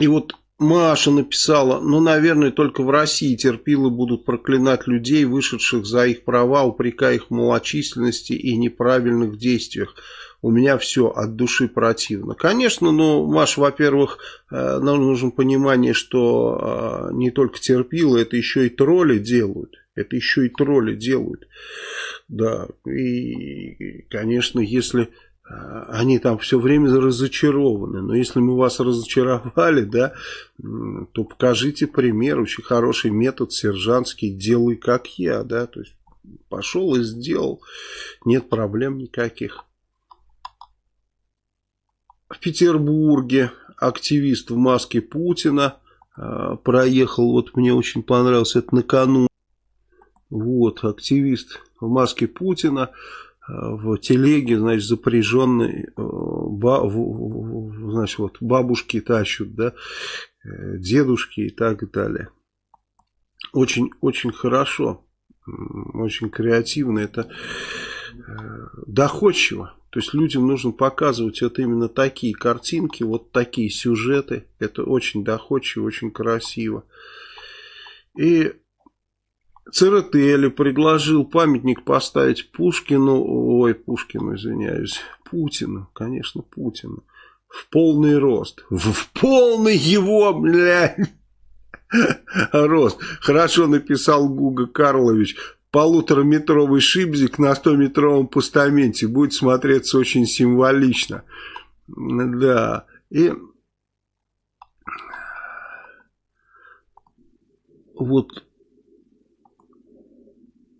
И вот Маша написала, ну, наверное, только в России терпилы будут проклинать людей, вышедших за их права, упрекая их в малочисленности и неправильных действиях. У меня все от души противно. Конечно, ну, Маш, во-первых, э, нам нужно понимание, что э, не только терпилы, это еще и тролли делают. Это еще и тролли делают. Да, и, конечно, если они там все время разочарованы. Но если мы вас разочаровали, да, то покажите пример. Очень хороший метод сержантский. Делай как я, да. То есть пошел и сделал. Нет проблем никаких. В Петербурге активист в маске Путина э, проехал. Вот мне очень понравилось это накануне. Вот, активист в маске Путина в телеге, значит, запряженный, э, ба, значит, вот бабушки тащут, да, э, дедушки и так далее. Очень, очень хорошо, очень креативно, это э, доходчиво. То есть людям нужно показывать вот именно такие картинки, вот такие сюжеты. Это очень доходчиво, очень красиво. И Церетели предложил памятник поставить Пушкину, ой, Пушкину, извиняюсь, Путину, конечно, Путину, в полный рост, в, в полный его, блядь, рост. Хорошо написал Гуга Карлович, полутораметровый шибзик на 100-метровом постаменте будет смотреться очень символично. Да, и вот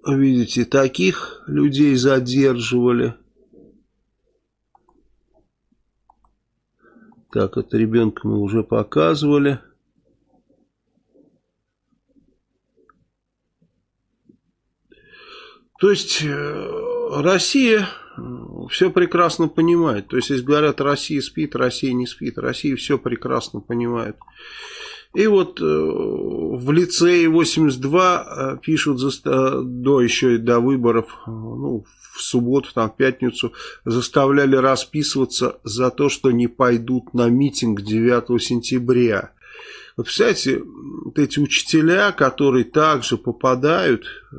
Видите, таких людей задерживали. Так, это ребенка мы уже показывали. То есть э, Россия все прекрасно понимает. То есть, если говорят, Россия спит, Россия не спит, Россия все прекрасно понимает. И вот э, в лицее 82 э, пишут за, до еще и до выборов, э, ну, в субботу, там, в пятницу, заставляли расписываться за то, что не пойдут на митинг 9 сентября. Вот, представляете, вот эти учителя, которые также попадают, э,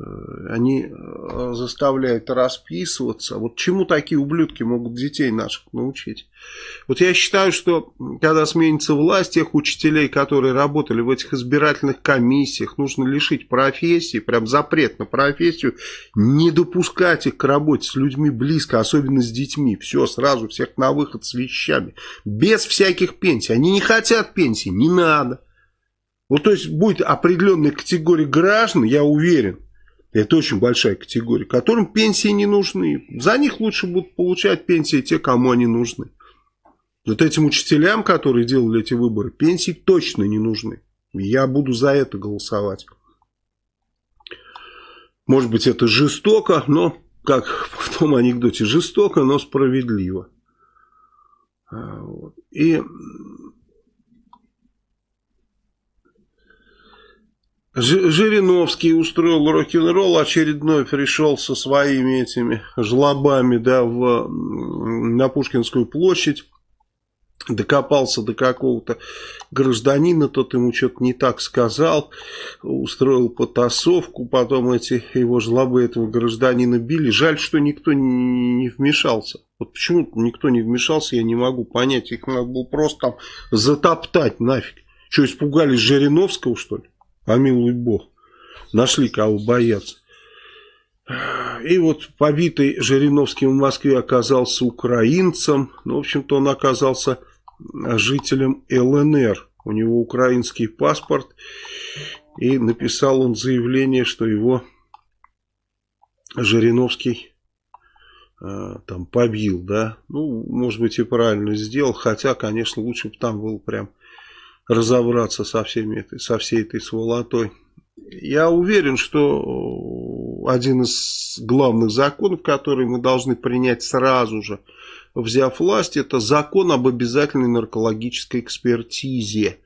они э, заставляют расписываться. Вот чему такие ублюдки могут детей наших научить? Вот я считаю, что когда сменится власть, тех учителей, которые работали в этих избирательных комиссиях, нужно лишить профессии, прям запрет на профессию, не допускать их к работе с людьми близко, особенно с детьми. Все, сразу всех на выход с вещами. Без всяких пенсий. Они не хотят пенсии, не надо. Вот то есть будет определенная категория граждан, я уверен, это очень большая категория, которым пенсии не нужны. За них лучше будут получать пенсии те, кому они нужны. Вот этим учителям, которые делали эти выборы, пенсии точно не нужны. Я буду за это голосовать. Может быть, это жестоко, но, как в том анекдоте, жестоко, но справедливо. И Жириновский устроил рок-н-ролл, очередной пришел со своими этими жлобами да, в, на Пушкинскую площадь, докопался до какого-то гражданина, тот ему что-то не так сказал, устроил потасовку, потом эти его жлобы этого гражданина били. Жаль, что никто не вмешался. Вот почему никто не вмешался, я не могу понять. Их надо было просто там затоптать нафиг. Что, испугались Жириновского, что ли? Помилуй бог, нашли кого бояться. И вот побитый Жириновским в Москве оказался украинцем. Ну, в общем-то, он оказался жителем ЛНР. У него украинский паспорт. И написал он заявление, что его Жириновский э, там побил, да. Ну, может быть, и правильно сделал. Хотя, конечно, лучше бы там был прям разобраться со, всеми этой, со всей этой сволотой. Я уверен, что один из главных законов, который мы должны принять сразу же, взяв власть, это закон об обязательной наркологической экспертизе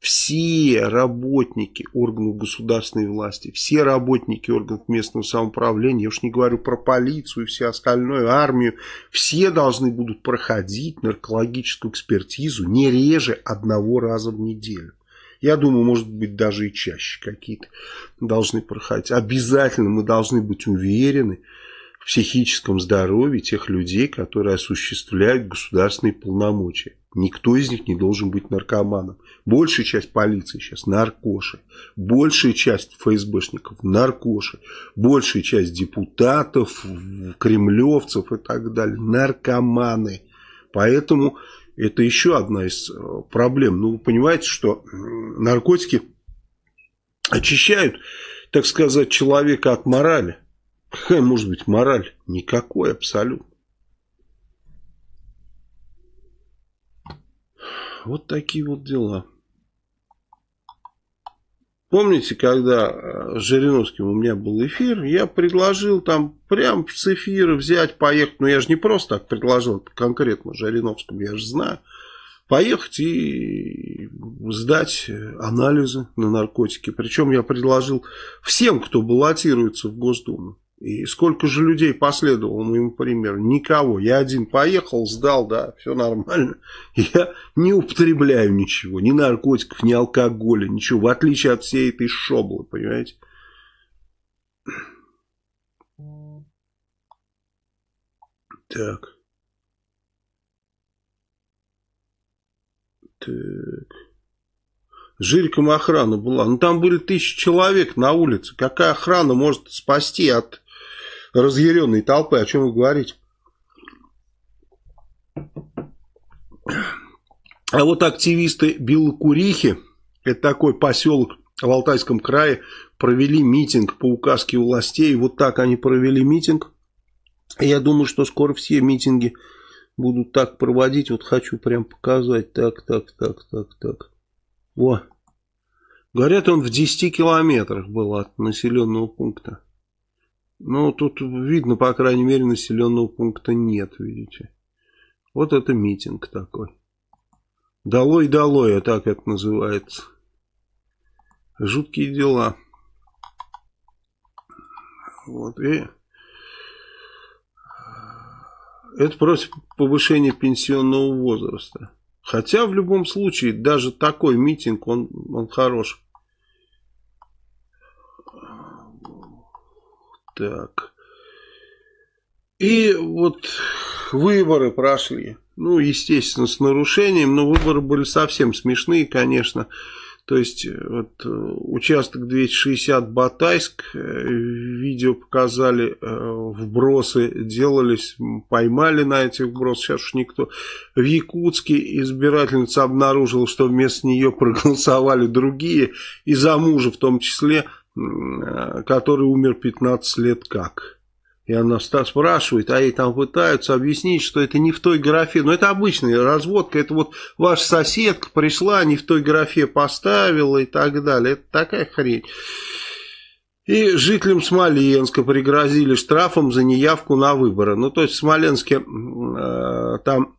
все работники органов государственной власти, все работники органов местного самоуправления, я уж не говорю про полицию и все остальное, армию, все должны будут проходить наркологическую экспертизу не реже одного раза в неделю. Я думаю, может быть, даже и чаще какие-то должны проходить. Обязательно мы должны быть уверены в психическом здоровье тех людей, которые осуществляют государственные полномочия. Никто из них не должен быть наркоманом. Большая часть полиции сейчас наркоши. Большая часть ФСБшников наркоши. Большая часть депутатов, кремлевцев и так далее наркоманы. Поэтому это еще одна из э, проблем. Ну, вы понимаете, что наркотики очищают, так сказать, человека от морали. Какая может быть мораль? Никакой абсолютно. Вот такие вот дела. Помните, когда э, Жириновским у меня был эфир, я предложил там прям с эфира взять, поехать. Но я же не просто так предложил, конкретно Жириновскому, я же знаю. Поехать и сдать анализы на наркотики. Причем я предложил всем, кто баллотируется в Госдуму. И сколько же людей последовало моему примеру? Никого. Я один поехал, сдал, да, все нормально. Я не употребляю ничего, ни наркотиков, ни алкоголя, ничего. В отличие от всей этой шоблы, понимаете? Так. Так. Жириком охрана была. Ну, там были тысячи человек на улице. Какая охрана может спасти от разъяренной толпы. О чем вы говорите? А вот активисты Белокурихи, это такой поселок в Алтайском крае, провели митинг по указке властей. Вот так они провели митинг. Я думаю, что скоро все митинги будут так проводить. Вот хочу прям показать. Так, так, так, так, так. О. Говорят, он в 10 километрах был от населенного пункта. Ну, тут видно, по крайней мере, населенного пункта нет, видите. Вот это митинг такой. Долой-долой, а так это называется. Жуткие дела. Вот, и... Это против повышения пенсионного возраста. Хотя в любом случае, даже такой митинг, он, он хорош. Так. И вот выборы прошли. Ну, естественно, с нарушением, но выборы были совсем смешные, конечно. То есть, вот, участок 260 Батайск, э, видео показали, э, вбросы делались, поймали на этих вбросах, сейчас уж никто. В Якутске избирательница обнаружила, что вместо нее проголосовали другие, и за мужа в том числе Э, который умер 15 лет как. И она спрашивает, а ей там пытаются объяснить, что это не в той графе. Но это обычная разводка, это вот ваша соседка пришла, не в той графе поставила и так далее. Это такая хрень. И жителям Смоленска пригрозили штрафом за неявку на выборы. Ну, то есть в Смоленске э, там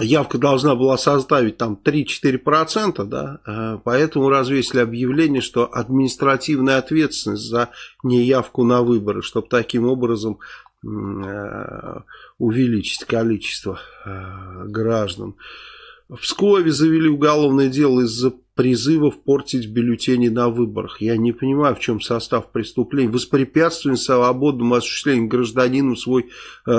явка должна была составить там 3-4%, да, э, поэтому развесили объявление, что административная ответственность за неявку на выборы, чтобы таким образом э, увеличить количество э, граждан. В Пскове завели уголовное дело из-за призывов портить бюллетени на выборах. Я не понимаю, в чем состав преступления. Воспрепятствование свободному осуществлению гражданином свой,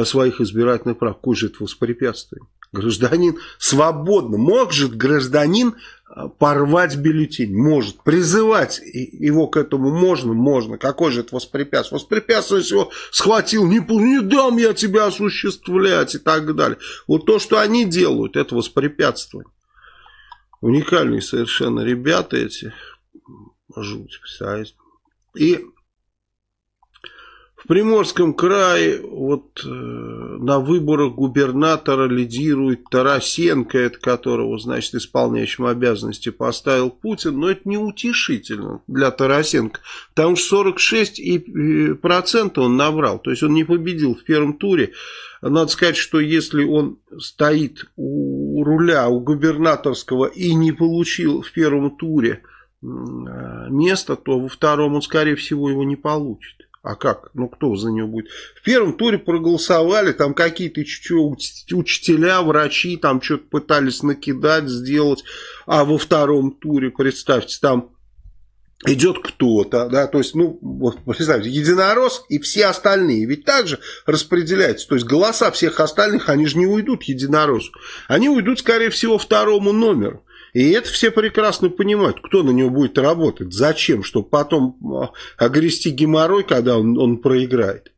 своих избирательных прав. Какое же это воспрепятствие? Гражданин свободно. Может гражданин а, порвать бюллетень? Может. Призывать его к этому можно? Можно. Какой же это? Воспрепятствие, если его схватил, не, не дам я тебя осуществлять и так далее. Вот то, что они делают, это воспрепятствие. Уникальные совершенно ребята эти. Жуть, представляете. И в Приморском крае вот э, на выборах губернатора лидирует Тарасенко, это которого, значит, исполняющим обязанности поставил Путин, но это неутешительно для Тарасенко, потому что 46% он набрал, то есть он не победил в первом туре. Надо сказать, что если он стоит у руля, у губернаторского и не получил в первом туре э, место, то во втором он, скорее всего, его не получит. А как? Ну, кто за него будет? В первом туре проголосовали, там какие-то учителя, врачи, там что-то пытались накидать, сделать. А во втором туре, представьте, там идет кто-то, да, то есть, ну, вот, представьте, единорос и все остальные, ведь также распределяется, то есть голоса всех остальных, они же не уйдут единоросу, они уйдут, скорее всего, второму номеру. И это все прекрасно понимают, кто на него будет работать, зачем, чтобы потом а, огрести геморрой, когда он, он проиграет.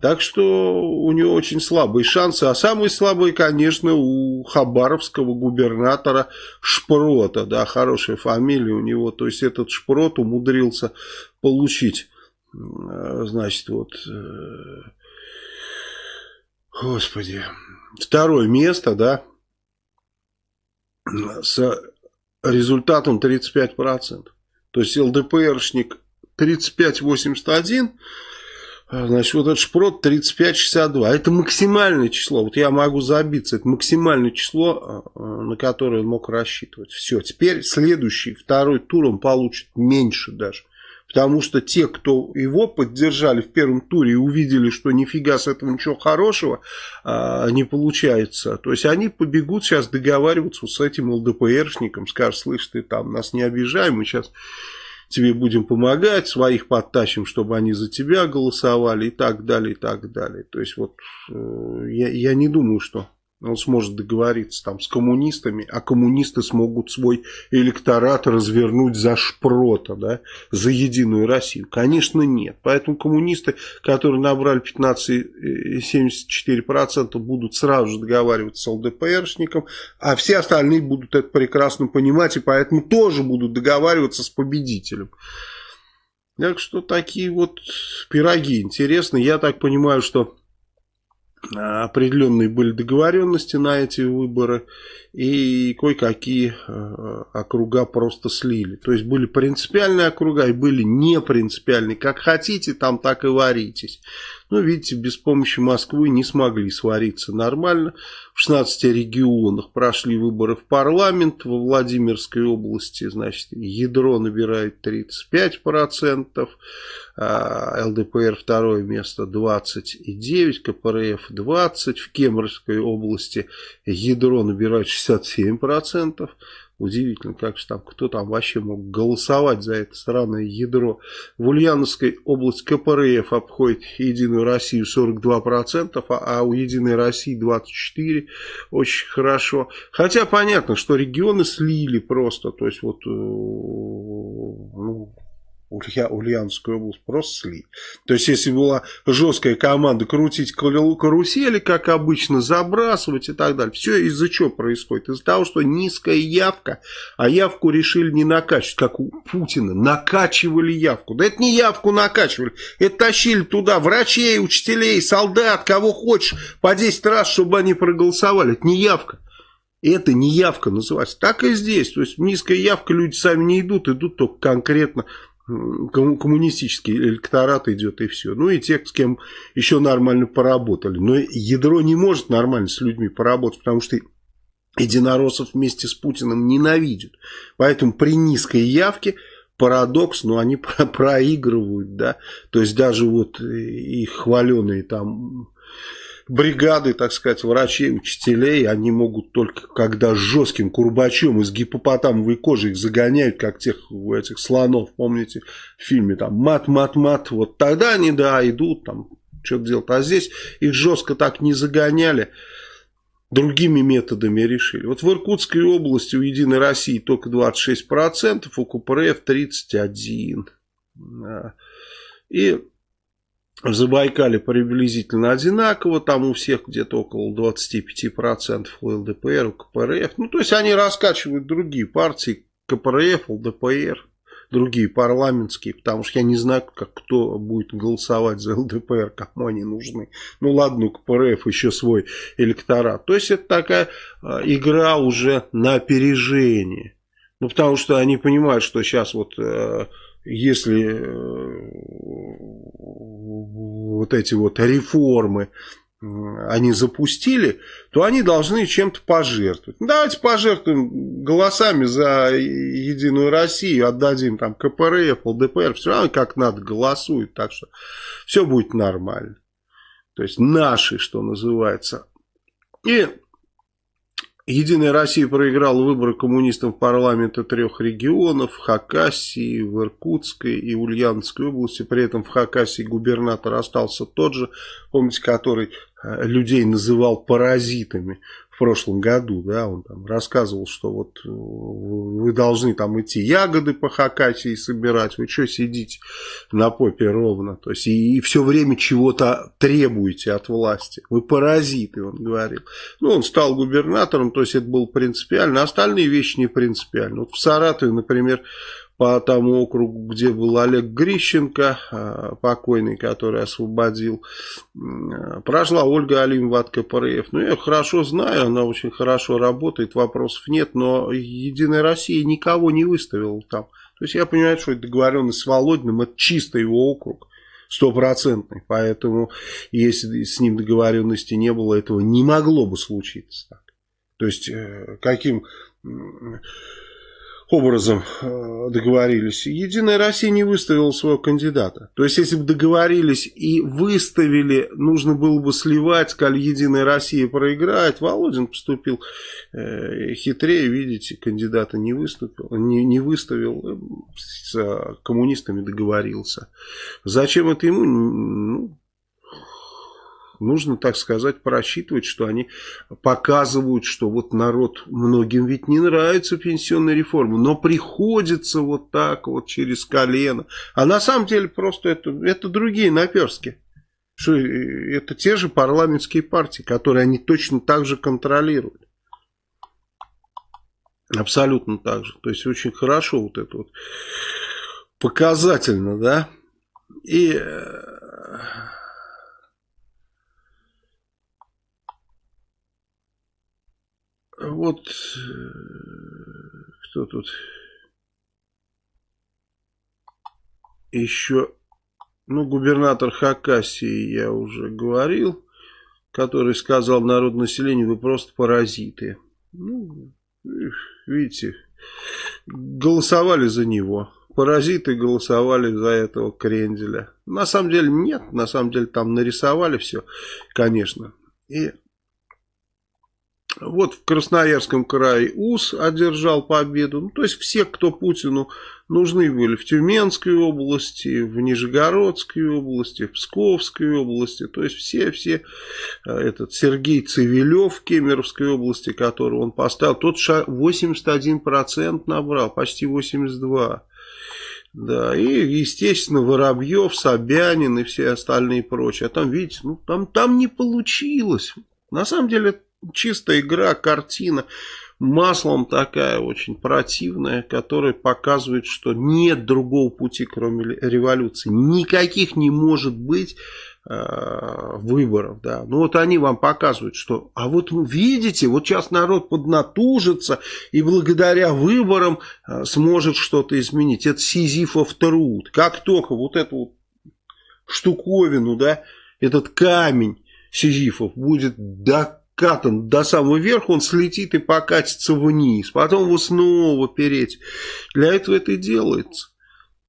Так что у него очень слабые шансы. А самые слабые, конечно, у хабаровского губернатора Шпрота. Да, хорошая фамилия у него. То есть этот Шпрот умудрился получить, значит, вот... Э, господи, второе место, да, с результатом 35%. То есть ЛДПРшник 35,81, а, значит, вот этот шпрот 35,62. Это максимальное число. Вот я могу забиться. Это максимальное число, а, а, на которое он мог рассчитывать. Все. Теперь следующий, второй тур он получит меньше даже. Потому что те, кто его поддержали в первом туре и увидели, что нифига с этого ничего хорошего а, не получается, то есть они побегут сейчас договариваться с этим ЛДПРшником, скажут, слышь, ты там нас не обижай, мы сейчас тебе будем помогать, своих подтащим, чтобы они за тебя голосовали и так далее, и так далее. То есть вот э, я, я не думаю, что он сможет договориться там с коммунистами, а коммунисты смогут свой электорат развернуть за шпрота, да, за Единую Россию? Конечно, нет. Поэтому коммунисты, которые набрали 15,74%, будут сразу же договариваться с ЛДПРшником, а все остальные будут это прекрасно понимать, и поэтому тоже будут договариваться с победителем. Так что такие вот пироги интересные. Я так понимаю, что определенные были договоренности на эти выборы, и кое-какие э, округа просто слили. То есть были принципиальные округа и были не принципиальные. Как хотите, там так и варитесь. Но видите, без помощи Москвы не смогли свариться нормально. В 16 регионах прошли выборы в парламент. Во Владимирской области, значит, ядро набирает 35%. А ЛДПР второе место 29%, КПРФ 20%. В Кемеровской области ядро набирает 67%. Удивительно, как же там, кто там вообще мог голосовать за это странное ядро. В Ульяновской области КПРФ обходит Единую Россию 42%, а, а у Единой России 24%. Очень хорошо. Хотя понятно, что регионы слили просто. То есть вот, э, ну, Улья, Ульяновскую область просто слить. То есть, если была жесткая команда крутить карусели, как обычно, забрасывать и так далее. Все из-за чего происходит? Из-за того, что низкая явка, а явку решили не накачивать, как у Путина. Накачивали явку. Да это не явку накачивали. Это тащили туда врачей, учителей, солдат, кого хочешь, по 10 раз, чтобы они проголосовали. Это не явка. Это не явка называется. Так и здесь. То есть низкая явка, люди сами не идут, идут только конкретно коммунистический электорат идет и все. Ну и те, с кем еще нормально поработали. Но ядро не может нормально с людьми поработать, потому что единороссов вместе с Путиным ненавидят. Поэтому при низкой явке парадокс, но они проигрывают, да, то есть даже вот их хваленые там бригады, так сказать, врачей, учителей, они могут только когда жестким курбачом из гипопотамовой кожи их загоняют, как тех этих слонов, помните, в фильме там мат-мат-мат, вот тогда они, да, идут там, что-то делать, а здесь их жестко так не загоняли, другими методами решили. Вот в Иркутской области у Единой России только 26%, у КПРФ 31%. И в Забайкале приблизительно одинаково, там у всех где-то около 25% у ЛДПР, у КПРФ. Ну, то есть они раскачивают другие партии, КПРФ, ЛДПР, другие парламентские, потому что я не знаю, как кто будет голосовать за ЛДПР, кому они нужны. Ну ладно, у КПРФ еще свой электорат. То есть это такая а, игра уже на опережение. Ну, потому что они понимают, что сейчас вот э, если э, вот эти вот реформы они запустили, то они должны чем-то пожертвовать. Ну, давайте пожертвуем голосами за Единую Россию, отдадим там КПРФ, ЛДПР, все равно как надо голосуют, так что все будет нормально. То есть наши, что называется. И Единая Россия проиграла выборы коммунистов в парламенты трех регионов, в Хакасии, в Иркутской и Ульяновской области. При этом в Хакасии губернатор остался тот же, помните, который э, людей называл паразитами в прошлом году, да, он там рассказывал, что вот э, вы должны там идти ягоды по Хакасии собирать, вы что сидите на попе ровно, то есть и, и все время чего-то требуете от власти, вы паразиты, он говорил. Ну, он стал губернатором, то есть это было принципиально, остальные вещи не принципиально. Вот в Саратове, например, по тому округу, где был Олег Грищенко, а, покойный, который освободил, прошла Ольга Алимова от КПРФ. Ну, я хорошо знаю, она очень хорошо работает, вопросов нет, но Единая Россия никого не выставила там. То есть я понимаю, что договоренность с Володиным, это чисто его округ стопроцентный. Поэтому, если с ним договоренности не было, этого не могло бы случиться. То есть, э, каким образом э, договорились. Единая Россия не выставила своего кандидата. То есть, если бы договорились и выставили, нужно было бы сливать, сказали, Единая Россия проиграет. Володин поступил э, хитрее, видите, кандидата не выступил, не, не выставил, э, с коммунистами договорился. Зачем это ему? Ну, нужно, так сказать, просчитывать, что они показывают, что вот народ, многим ведь не нравится пенсионная реформа, но приходится вот так вот через колено. А на самом деле просто это, это другие наперски. Что э, это те же парламентские партии, которые они точно так же контролируют. Абсолютно так же. То есть очень хорошо вот это вот показательно, да. И вот э, кто тут еще, ну, губернатор Хакасии, я уже говорил, который сказал народу населению, вы просто паразиты. Ну, видите, голосовали за него. Паразиты голосовали за этого кренделя. На самом деле нет, на самом деле там нарисовали все, конечно. И вот в Красноярском крае УС одержал победу. Ну, то есть все, кто Путину нужны были в Тюменской области, в Нижегородской области, в Псковской области. То есть все-все, э, этот Сергей Цивилев в Кемеровской области, которого он поставил, тот 81% набрал, почти 82%. Да, и, естественно, Воробьев, Собянин и все остальные прочие. А там, видите, ну, там, там не получилось. На самом деле, чистая игра, картина, маслом такая очень противная, которая показывает, что нет другого пути, кроме революции. Никаких не может быть э, выборов, да. Ну вот они вам показывают, что, а вот видите, вот сейчас народ поднатужится и благодаря выборам э, сможет что-то изменить. Это сизифов труд. Как только вот эту вот штуковину, да, этот камень Сизифов будет до накатан до самого верха, он слетит и покатится вниз. Потом его снова переть. Для этого это и делается.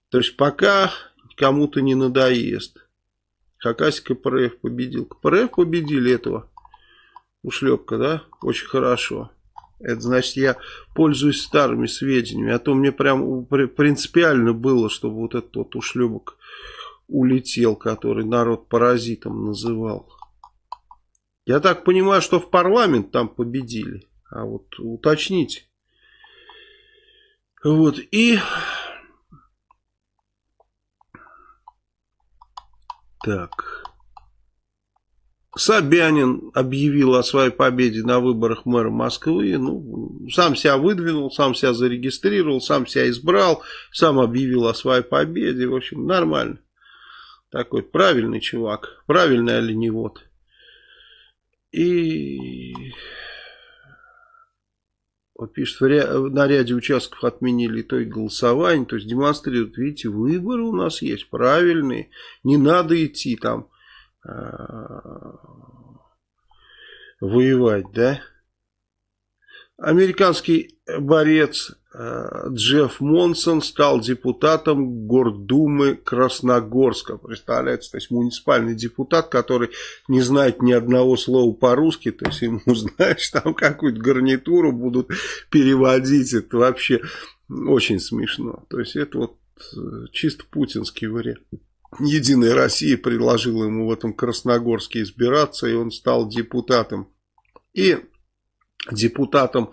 То есть пока кому-то не надоест. Хакасия КПРФ победил. КПРФ победили этого ушлепка, да? Очень хорошо. Это значит, я пользуюсь старыми сведениями. А то мне прям принципиально было, чтобы вот этот вот ушлепок улетел, который народ паразитом называл. Я так понимаю, что в парламент там победили. А вот уточните. Вот, и... Так... Собянин объявил о своей победе на выборах мэра Москвы. Ну, сам себя выдвинул, сам себя зарегистрировал, сам себя избрал, сам объявил о своей победе. В общем, нормально. Такой правильный чувак, правильный оленевод. И вот пишет, на ряде участков отменили итоги голосования, то есть демонстрируют, видите, выборы у нас есть правильные, не надо идти там Э, воевать, да? Американский борец Джефф Монсон стал депутатом Гордумы Красногорска. Представляете, то есть муниципальный депутат, который не знает ни одного слова по-русски, то есть ему, знаешь, там какую-то гарнитуру будут переводить. Это вообще очень смешно. То есть это вот э, чисто путинский вариант. Единая Россия предложила ему в этом Красногорске избираться, и он стал депутатом. И депутатом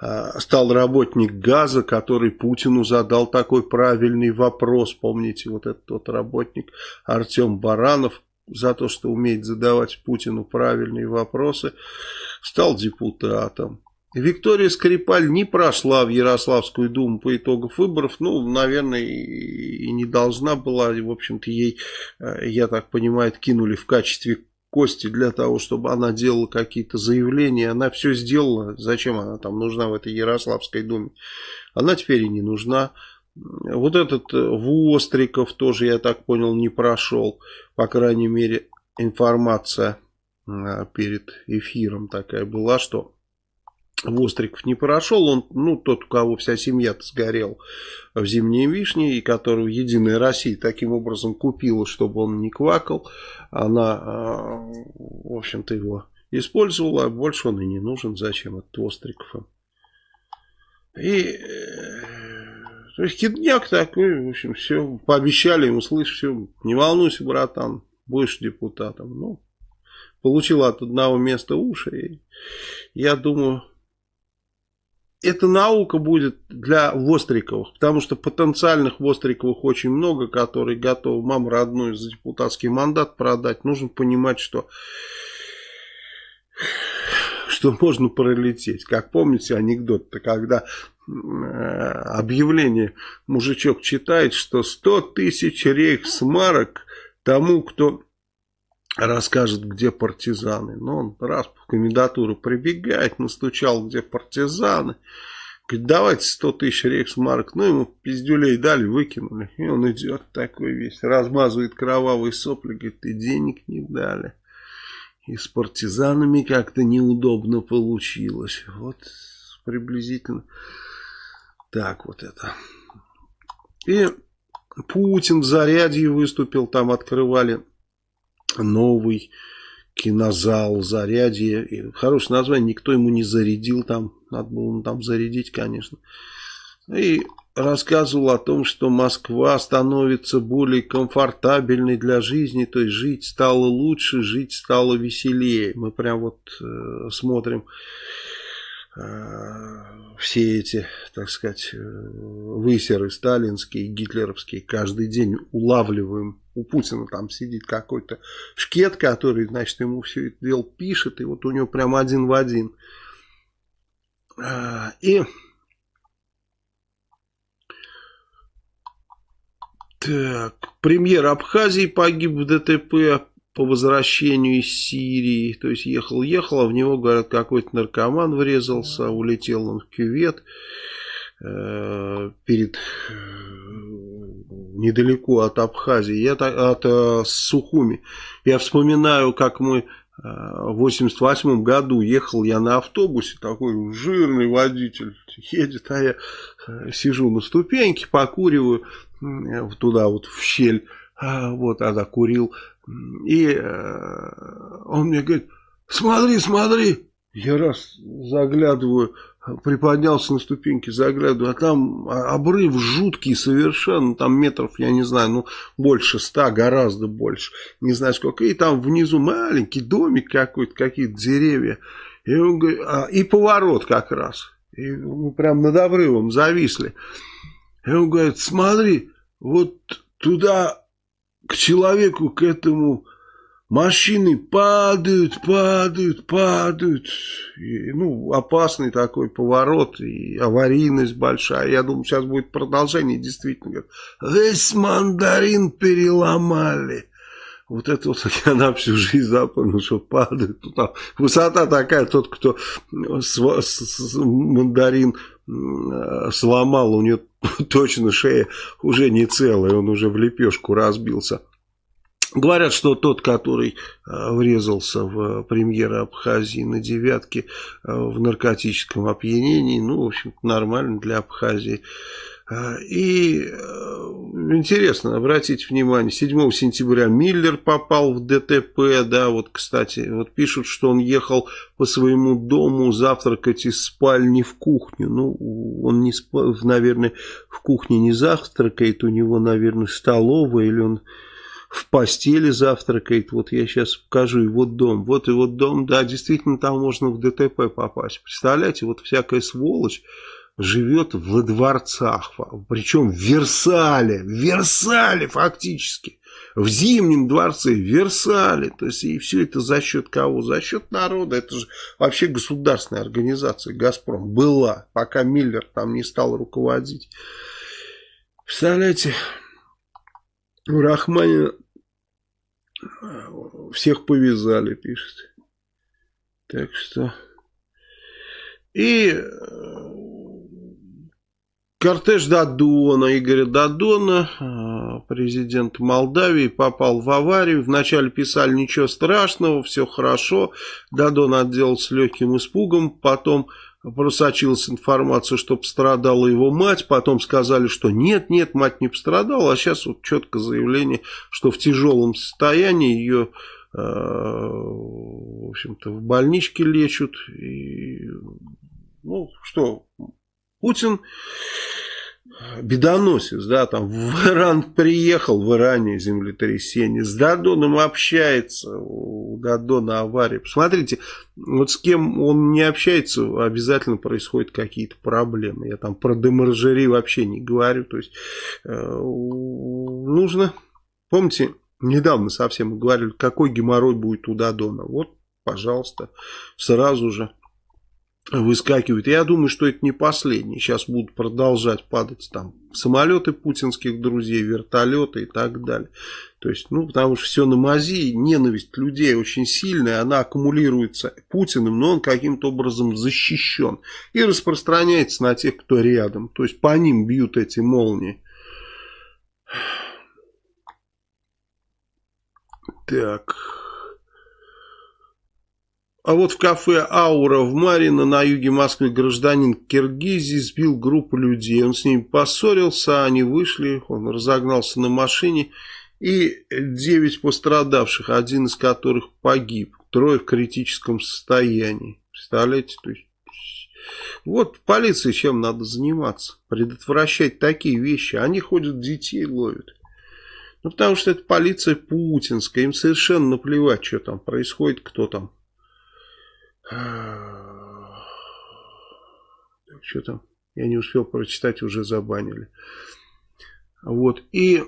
э, стал работник ГАЗа, который Путину задал такой правильный вопрос. Помните, вот этот вот работник Артем Баранов за то, что умеет задавать Путину правильные вопросы, стал депутатом. Виктория Скрипаль не прошла в Ярославскую думу по итогам выборов. Ну, наверное, и не должна была. В общем-то, ей, э, я так понимаю, кинули в качестве кости для того, чтобы она делала какие-то заявления. Она все сделала. Зачем она там нужна в этой Ярославской думе? Она теперь и не нужна. Вот этот э, Востриков тоже, я так понял, не прошел. По крайней мере, информация э, перед эфиром такая была, что Востриков не прошел, он, ну, тот, у кого вся семья сгорел в зимние вишни, и которого Единая Россия таким образом купила, чтобы он не квакал, она, а, в общем-то, его использовала, а больше он и не нужен, зачем этот Востриков И, э, то есть, кидняк такой, в общем, все, пообещали ему, слышь, все, не волнуйся, братан, будешь депутатом, ну, получил от одного места уши, и я думаю эта наука будет для Востриковых, потому что потенциальных Востриковых очень много, которые готовы маму родную за депутатский мандат продать. Нужно понимать, что, что можно пролететь. Как помните анекдот-то, когда э, объявление мужичок читает, что 100 тысяч рейхсмарок тому, кто расскажет, где партизаны. Но он раз в комендатуру прибегает, настучал, где партизаны. Говорит, давайте 100 тысяч рейхсмарк. Ну, ему пиздюлей дали, выкинули. И он идет такой весь, размазывает кровавые сопли, говорит, и денег не дали. И с партизанами как-то неудобно получилось. Вот приблизительно так вот это. И Путин в заряде выступил, там открывали новый кинозал, зарядье. И хорошее название, никто ему не зарядил там. Надо было там зарядить, конечно. И рассказывал о том, что Москва становится более комфортабельной для жизни, то есть жить стало лучше, жить стало веселее. Мы прям вот э, смотрим Э, все эти, так сказать, э, высеры сталинские, гитлеровские, каждый день улавливаем. У Путина там сидит какой-то шкет, который, значит, ему все это дело пишет, и вот у него прям один в один. Э, и так, премьер Абхазии погиб в ДТП по возвращению из Сирии, то есть ехал-ехал, а в него, говорят, какой-то наркоман врезался, улетел он в кювет э, перед недалеко от Абхазии, я, от э, Сухуми. Я вспоминаю, как мы в 88 году ехал я на автобусе, такой жирный водитель едет, а я сижу на ступеньке, покуриваю туда вот в щель, вот, а курил, и он мне говорит, смотри, смотри, я раз заглядываю, приподнялся на ступеньки, заглядываю, а там обрыв жуткий совершенно, там метров, я не знаю, ну, больше ста, гораздо больше, не знаю сколько, и там внизу маленький домик какой-то, какие-то деревья, и, он говорит, а, и поворот как раз, и мы прям над обрывом зависли, и он говорит, смотри, вот туда к человеку, к этому Машины падают, падают, падают. И, ну, опасный такой поворот и аварийность большая. Я думаю, сейчас будет продолжение. Действительно, весь мандарин переломали. Вот это вот я на всю жизнь запомнил, что падает. Ну, там, высота такая, тот, кто с, с, с, мандарин сломал, у него точно шея уже не целая, он уже в лепешку разбился. Говорят, что тот, который э, врезался в премьера Абхазии на девятке э, в наркотическом опьянении, ну, в общем нормально для Абхазии. Э, и интересно, обратите внимание, 7 сентября Миллер попал в ДТП, да, вот, кстати, вот пишут, что он ехал по своему дому завтракать из спальни в кухню. Ну, он, не, наверное, в кухне не завтракает, у него, наверное, столовая, или он в постели завтракает. Вот я сейчас покажу его дом. Вот его дом, да, действительно там можно в ДТП попасть. Представляете, вот всякая сволочь живет в дворцах, причем в Версале, в Версале фактически, в Зимнем дворце, в Версале, то есть и все это за счет кого? За счет народа, это же вообще государственная организация, Газпром, была, пока Миллер там не стал руководить. Представляете, у Рахманина всех повязали, пишет. Так что... И э, кортеж Дадона, Игоря Дадона, э, президент Молдавии, попал в аварию. Вначале писали ничего страшного, все хорошо. Дадон отделался легким испугом, потом просочилась информация, что пострадала его мать, потом сказали, что нет, нет, мать не пострадала, а сейчас вот четко заявление, что в тяжелом состоянии ее, э, в общем-то, в больничке лечат, и, ну, что, Путин бедоносец, да, там в Иран приехал, в Иране землетрясение, с Дадоном общается, у Дадона авария. Посмотрите, вот с кем он не общается, обязательно происходят какие-то проблемы. Я там про демаржери вообще не говорю, то есть э, нужно, помните, недавно совсем говорили, какой геморрой будет у Дадона. Вот, пожалуйста, сразу же выскакивают. Я думаю, что это не последний. Сейчас будут продолжать падать там самолеты путинских друзей, вертолеты и так далее. То есть, ну, потому что все на мази, ненависть людей очень сильная, она аккумулируется Путиным, но он каким-то образом защищен и распространяется на тех, кто рядом. То есть, по ним бьют эти молнии. Так... А вот в кафе «Аура» в Марино на юге Москвы гражданин Киргизии сбил группу людей. Он с ними поссорился, они вышли, он разогнался на машине. И девять пострадавших, один из которых погиб. Трое в критическом состоянии. Представляете? То есть, вот полиции чем надо заниматься? Предотвращать такие вещи. Они ходят, детей ловят. Ну, потому что это полиция путинская. Им совершенно наплевать, что там происходит, кто там так, что там? Я не успел прочитать, уже забанили. Вот. И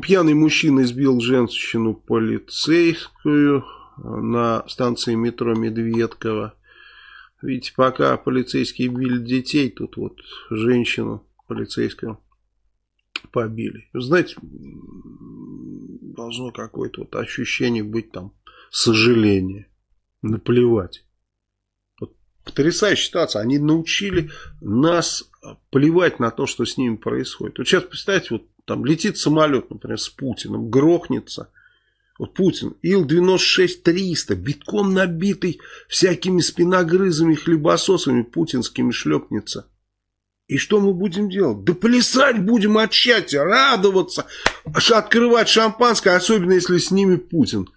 пьяный мужчина избил женщину полицейскую на станции метро Медведково. Видите, пока полицейские били детей, тут вот женщину полицейскую побили. Знаете, должно какое-то вот ощущение быть там сожаление наплевать. Вот потрясающая ситуация. Они научили нас плевать на то, что с ними происходит. Вот сейчас представьте, вот там летит самолет, например, с Путиным, грохнется. Вот Путин, Ил-96-300, битком набитый всякими спиногрызами, хлебососами путинскими шлепнется. И что мы будем делать? Да плясать будем от счастья, радоваться, открывать шампанское, особенно если с ними Путин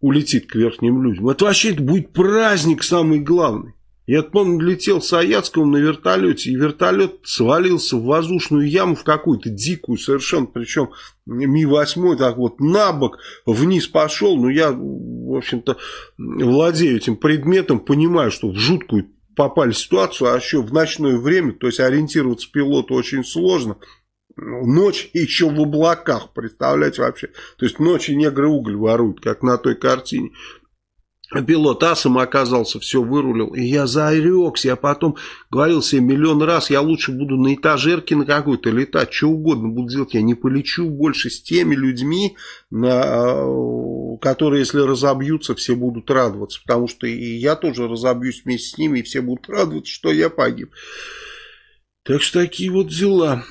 улетит к верхним людям. Это вообще это будет праздник самый главный. Я помню, летел с Аяцком на вертолете, и вертолет свалился в воздушную яму, в какую-то дикую совершенно, причем Ми-8 так вот на бок вниз пошел, но я, в общем-то, владею этим предметом, понимаю, что в жуткую попали ситуацию, а еще в ночное время, то есть ориентироваться пилоту очень сложно, Ночь еще в облаках, представляете вообще. То есть ночи негры уголь воруют, как на той картине. Пилот асом оказался, все вырулил. И я зарекся. Я потом говорил себе миллион раз, я лучше буду на этажерке на какой-то летать, что угодно буду делать. Я не полечу больше с теми людьми, на, которые, если разобьются, все будут радоваться. Потому что и я тоже разобьюсь вместе с ними, и все будут радоваться, что я погиб. Так что такие вот дела.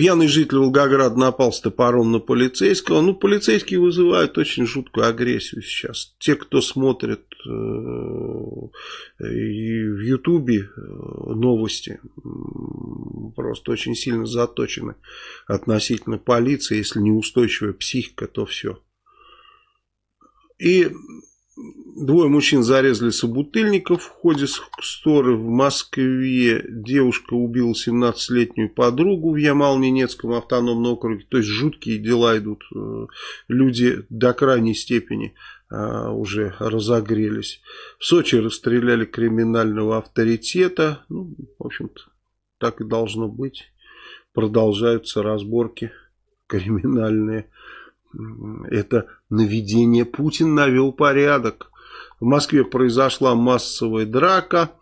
Пьяный житель Волгограда напал с топором на полицейского. Ну, полицейские вызывают очень жуткую агрессию сейчас. Те, кто смотрит э, в Ютубе э, новости, просто очень сильно заточены относительно полиции. Если неустойчивая психика, то все. И Двое мужчин зарезали собутыльников в ходе ссоры в Москве. Девушка убила 17-летнюю подругу в Ямал-Ненецком автономном округе. То есть жуткие дела идут. Э, люди до крайней степени а, уже разогрелись. В Сочи расстреляли криминального авторитета. Ну, в общем-то, так и должно быть. Продолжаются разборки криминальные. Это наведение Путин навел порядок. В Москве произошла массовая драка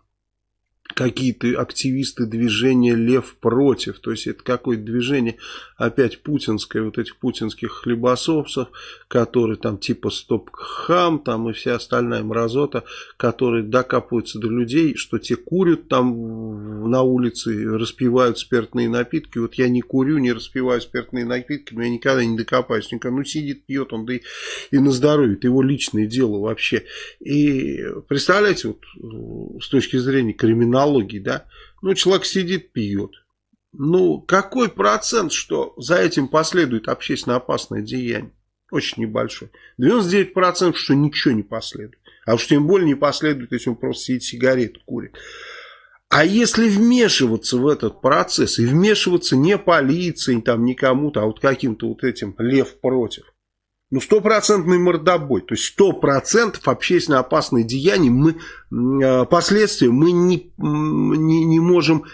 какие-то активисты движения «Лев против». То есть это какое-то движение опять путинское, вот этих путинских хлебососов, которые там типа «Стоп-хам» там и вся остальная мразота, которые докапываются до людей, что те курят там на улице, распивают спиртные напитки. Вот я не курю, не распиваю спиртные напитки, но я никогда не докопаюсь. Никогда. Ну сидит, пьет он, да и, и на здоровье. Это его личное дело вообще. И представляете, вот с точки зрения криминала, аналогии, да, ну, человек сидит, пьет. Ну, какой процент, что за этим последует общественно опасное деяние? Очень небольшой. 99% что ничего не последует. А уж тем более не последует, если он просто сидит сигарету курит. А если вмешиваться в этот процесс, и вмешиваться не полицией, там, не кому-то, а вот каким-то вот этим лев против, ну, стопроцентный мордобой, то есть сто процентов общественно опасные деяния, мы, э, последствия мы не, не, не можем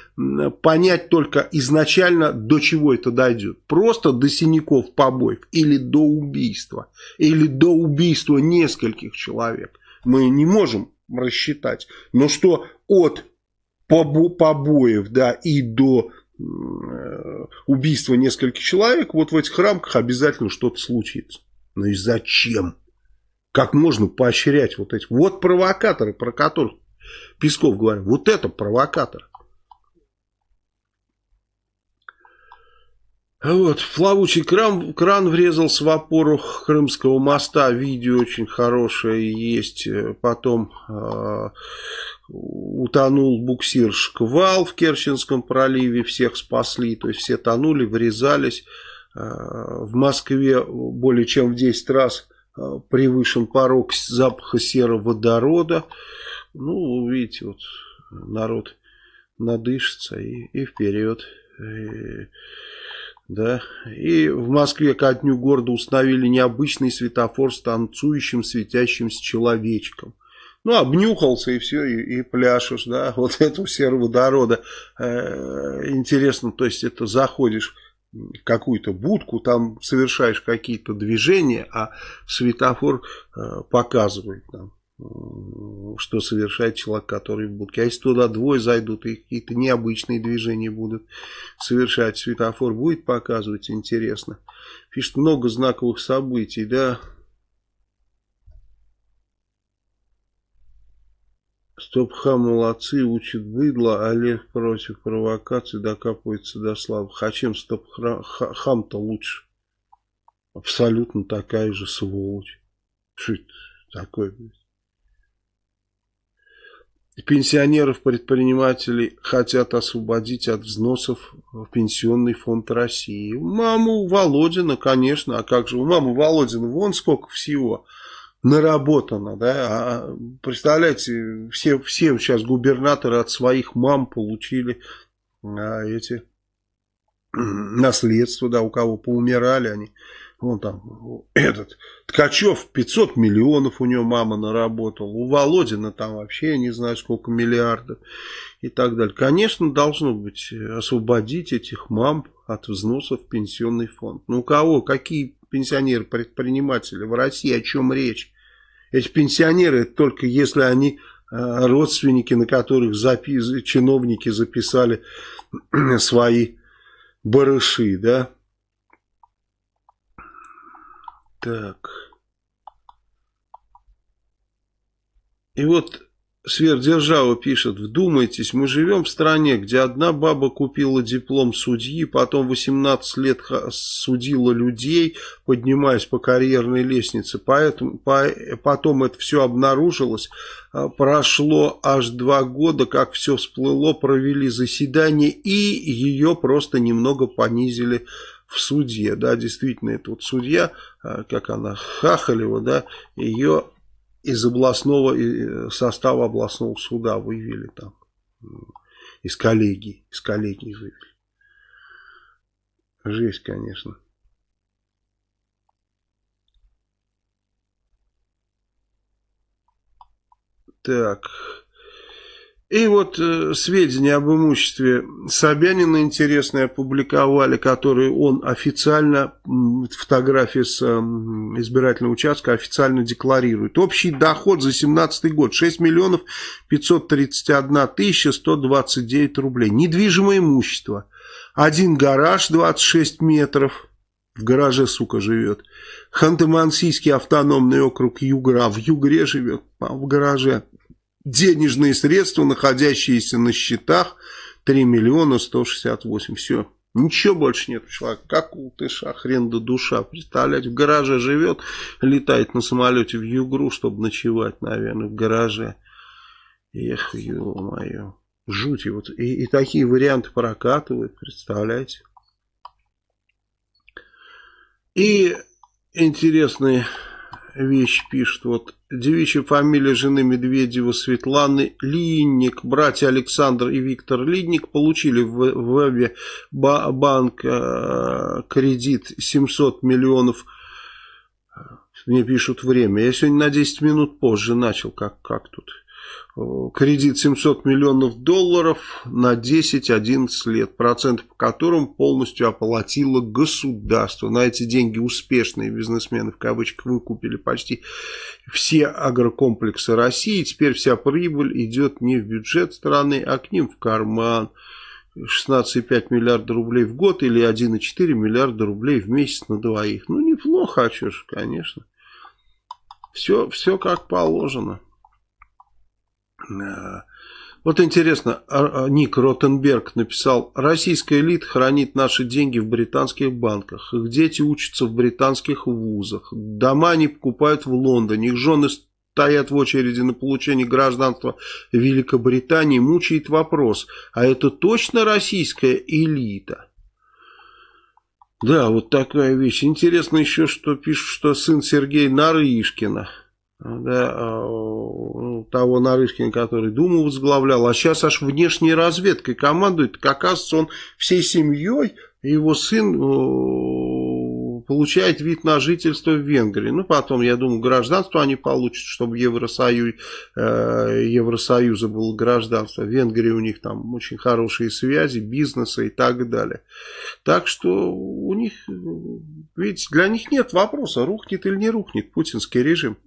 понять только изначально, до чего это дойдет. Просто до синяков, побоев, или до убийства, или до убийства нескольких человек. Мы не можем рассчитать. Но что от побоев да, и до э, убийства нескольких человек, вот в этих рамках обязательно что-то случится. Ну и зачем? Как можно поощрять вот эти? Вот провокаторы, про которых Песков говорит. Вот это провокатор. Вот, плавучий кран, кран врезался в опору Крымского моста. Видео очень хорошее есть. Потом э, утонул буксир Шквал в Керченском проливе. Всех спасли. То есть все тонули, врезались. В Москве более чем в 10 раз э, превышен порог запаха сероводорода. Ну, видите, вот народ надышится и, и вперед. И, да. и в Москве ко дню города установили необычный светофор с танцующим светящимся человечком. Ну, обнюхался и все, и, и пляшешь, да, вот этого сероводорода. Э, интересно, то есть это заходишь какую-то будку, там совершаешь какие-то движения, а светофор э, показывает нам, что совершает человек, который в будке. А если туда двое зайдут и какие-то необычные движения будут совершать, светофор будет показывать, интересно. Пишет много знаковых событий, да, Стоп-хам молодцы, учат быдло, Олег против провокаций докапывается до слабых. А чем стоп-хам-то лучше? абсолютно такая же сволочь. Что это такое? Пенсионеров-предпринимателей хотят освободить от взносов в Пенсионный фонд России. Маму Володина, конечно, а как же у мамы Володина, вон сколько всего наработано, да, а, представляете, все, все сейчас губернаторы от своих мам получили а, эти наследства, да, у кого поумирали они, Вон там этот Ткачев 500 миллионов у него мама наработала. У Володина там вообще я не знаю сколько миллиардов и так далее. Конечно, должно быть освободить этих мам от взносов в пенсионный фонд. Ну у кого? Какие пенсионеры-предприниматели в России? О чем речь? Эти пенсионеры только если они э, родственники, на которых запи чиновники записали свои барыши, да, Так. И вот Сверхдержава пишет, вдумайтесь, мы живем в стране, где одна баба купила диплом судьи, потом 18 лет судила людей, поднимаясь по карьерной лестнице. Поэтому, по, потом это все обнаружилось. А, прошло аж два года, как все всплыло, провели заседание и ее просто немного понизили в суде, да, действительно, это вот судья, а, как она, Хахалева, да, ее из областного э, состава областного суда вывели там, из коллегии, из коллегии вывели. Жесть, конечно. Так, и вот э, сведения об имуществе Собянина интересные опубликовали, которые он официально, фотографии с э, избирательного участка официально декларирует. Общий доход за 2017 год 6 миллионов 531 тысяча 129 рублей. Недвижимое имущество. Один гараж 26 метров. В гараже, сука, живет. Ханты-Мансийский автономный округ Югра. В Югре живет, в гараже денежные средства, находящиеся на счетах, 3 миллиона 168. Все. Ничего больше нет у. Как у тыша, хрен да душа. Представляете, в гараже живет, летает на самолете в Югру, чтобы ночевать, наверное, в гараже. Эх, ё-моё. Жуть. Вот. И, и такие варианты прокатывают, представляете. И интересные вещь пишет. Вот девичья фамилия жены Медведева Светланы Линник. Братья Александр и Виктор Линник получили в вебе банк э, кредит 700 миллионов. Мне пишут время. Я сегодня на 10 минут позже начал. Как, как тут? Кредит 700 миллионов долларов на 10-11 лет, процент по которым полностью оплатило государство. На эти деньги успешные бизнесмены в кавычках выкупили почти все агрокомплексы России. Теперь вся прибыль идет не в бюджет страны, а к ним в карман. 16,5 миллиарда рублей в год или 1,4 миллиарда рублей в месяц на двоих. Ну, неплохо, а что ж, конечно. Все, все как положено. Вот интересно, а, а, Ник Ротенберг написал, российская элита хранит наши деньги в британских банках, их дети учатся в британских вузах, дома они покупают в Лондоне, их жены стоят в очереди на получение гражданства Великобритании, мучает вопрос, а это точно российская элита? Да, вот такая вещь. Интересно еще, что пишут, что сын Сергея Нарышкина – да, а, ну, того Нарышкина, который Думу возглавлял, а сейчас аж внешней разведкой командует. Как оказывается, он всей семьей, его сын получает вид на жительство в Венгрии. Ну, потом, я думаю, гражданство они получат, чтобы Евросоюз, э, Евросоюза было гражданство. В Венгрии у них там очень хорошие связи, бизнеса и так далее. Так что у них, видите, для них нет вопроса, рухнет или не рухнет путинский режим.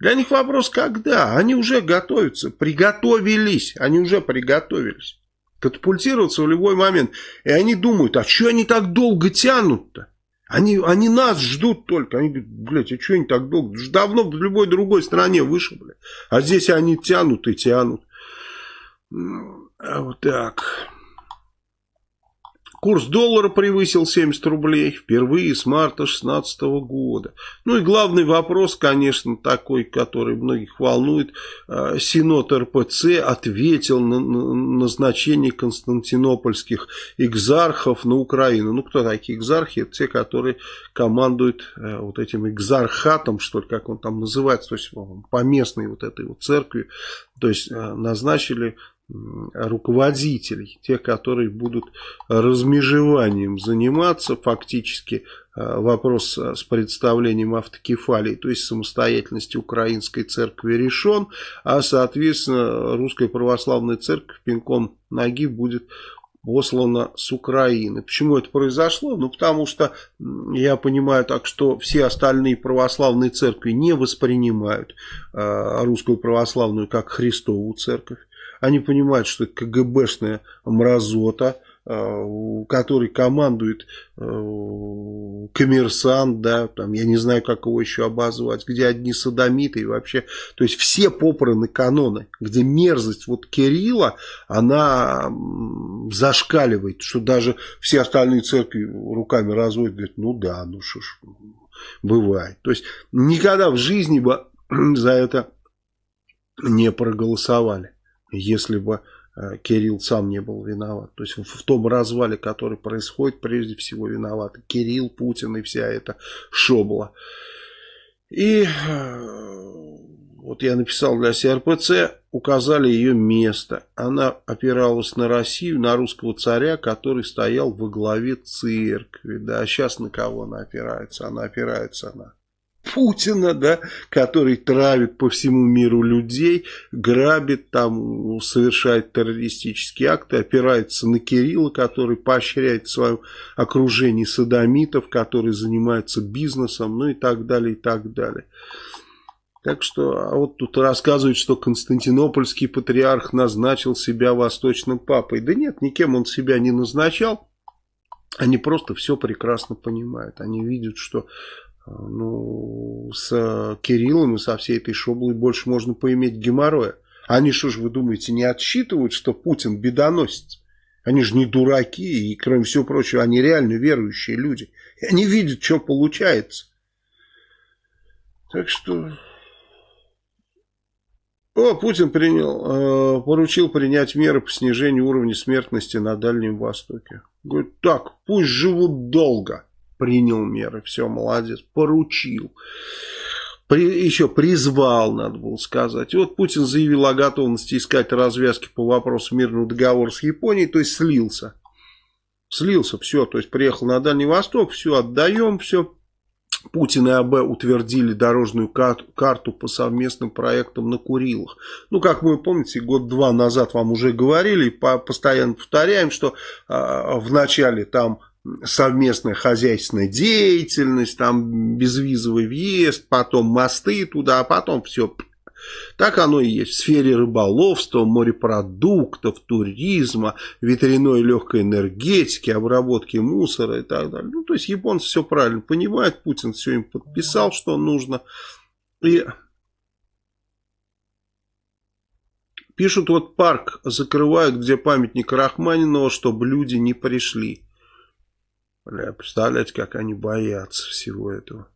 Для них вопрос, когда? Они уже готовятся, приготовились, они уже приготовились. Катапультироваться в любой момент. И они думают, а что они так долго тянут-то? Они, они нас ждут только. Они говорят, блядь, а что они так долго? Давно в любой другой стране вышибли. А здесь они тянут и тянут. А вот так. Курс доллара превысил 70 рублей впервые с марта 2016 года. Ну и главный вопрос, конечно, такой, который многих волнует. А, Синод РПЦ ответил на назначение константинопольских экзархов на Украину. Ну кто такие экзархи? Это те, которые командуют э, вот этим экзархатом, что ли, как он там называется, то есть по вот этой вот церкви. То есть э, назначили руководителей, тех, которые будут размежеванием заниматься, фактически э, вопрос с представлением автокефалии, то есть самостоятельности Украинской Церкви решен, а соответственно Русская Православная Церковь пинком ноги будет послана с Украины. Почему это произошло? Ну, потому что я понимаю так, что все остальные православные церкви не воспринимают э, русскую православную как Христову церковь. Они понимают, что это КГБшная мразота, э, который командует э, коммерсант, да, там, я не знаю, как его еще обозвать, где одни садомиты и вообще, то есть все попраны каноны, где мерзость вот Кирилла, она зашкаливает, что даже все остальные церкви руками разводят, говорят, ну да, ну что ж, бывает. То есть никогда в жизни бы за это не проголосовали если бы э, Кирилл сам не был виноват. То есть в том развале, который происходит, прежде всего виноват Кирилл, Путин и вся эта шобла. И э, вот я написал для СРПЦ, указали ее место. Она опиралась на Россию, на русского царя, который стоял во главе церкви. Да, а сейчас на кого она опирается? Она опирается на Путина, да, который травит по всему миру людей, грабит там, совершает террористические акты, опирается на Кирилла, который поощряет в своем окружении садомитов, которые занимаются бизнесом, ну и так далее, и так далее. Так что, а вот тут рассказывают, что Константинопольский патриарх назначил себя восточным папой. Да нет, никем он себя не назначал. Они просто все прекрасно понимают. Они видят, что ну, с Кириллом и со всей этой шоблой больше можно поиметь геморроя. Они что ж, вы думаете, не отсчитывают, что Путин бедоносец? Они же не дураки, и, кроме всего прочего, они реально верующие люди. И они видят, что получается. Так что... О, Путин принял, э, поручил принять меры по снижению уровня смертности на Дальнем Востоке. Говорит, так, пусть живут долго принял меры, все, молодец, поручил. При, еще призвал, надо было сказать. И вот Путин заявил о готовности искать развязки по вопросу мирного договора с Японией, то есть слился. Слился, все, то есть приехал на Дальний Восток, все, отдаем, все. Путин и АБ утвердили дорожную карту по совместным проектам на Курилах. Ну, как вы помните, год-два назад вам уже говорили, постоянно повторяем, что э, в начале там совместная хозяйственная деятельность, там безвизовый въезд, потом мосты туда, а потом все. Так оно и есть. В сфере рыболовства, морепродуктов, туризма, ветряной легкой энергетики, обработки мусора и так далее. Ну, то есть японцы все правильно понимают, Путин все им подписал, что нужно. И пишут, вот парк закрывают, где памятник Рахманинова, чтобы люди не пришли. Представляете, как они боятся всего этого.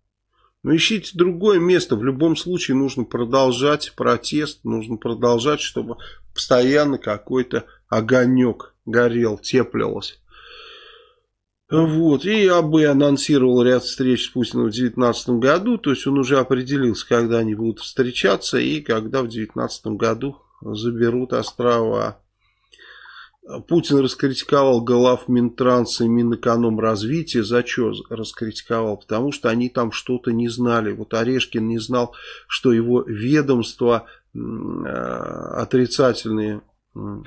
Ну, ищите другое место. В любом случае нужно продолжать протест. Нужно продолжать, чтобы постоянно какой-то огонек горел, теплился. Вот, и АБ анонсировал ряд встреч с Путиным в 2019 году, то есть он уже определился, когда они будут встречаться и когда в 2019 году заберут острова. Путин раскритиковал глав Минтранса и Минэкономразвития. За что раскритиковал? Потому что они там что-то не знали. Вот Орешкин не знал, что его ведомство э, отрицательные э,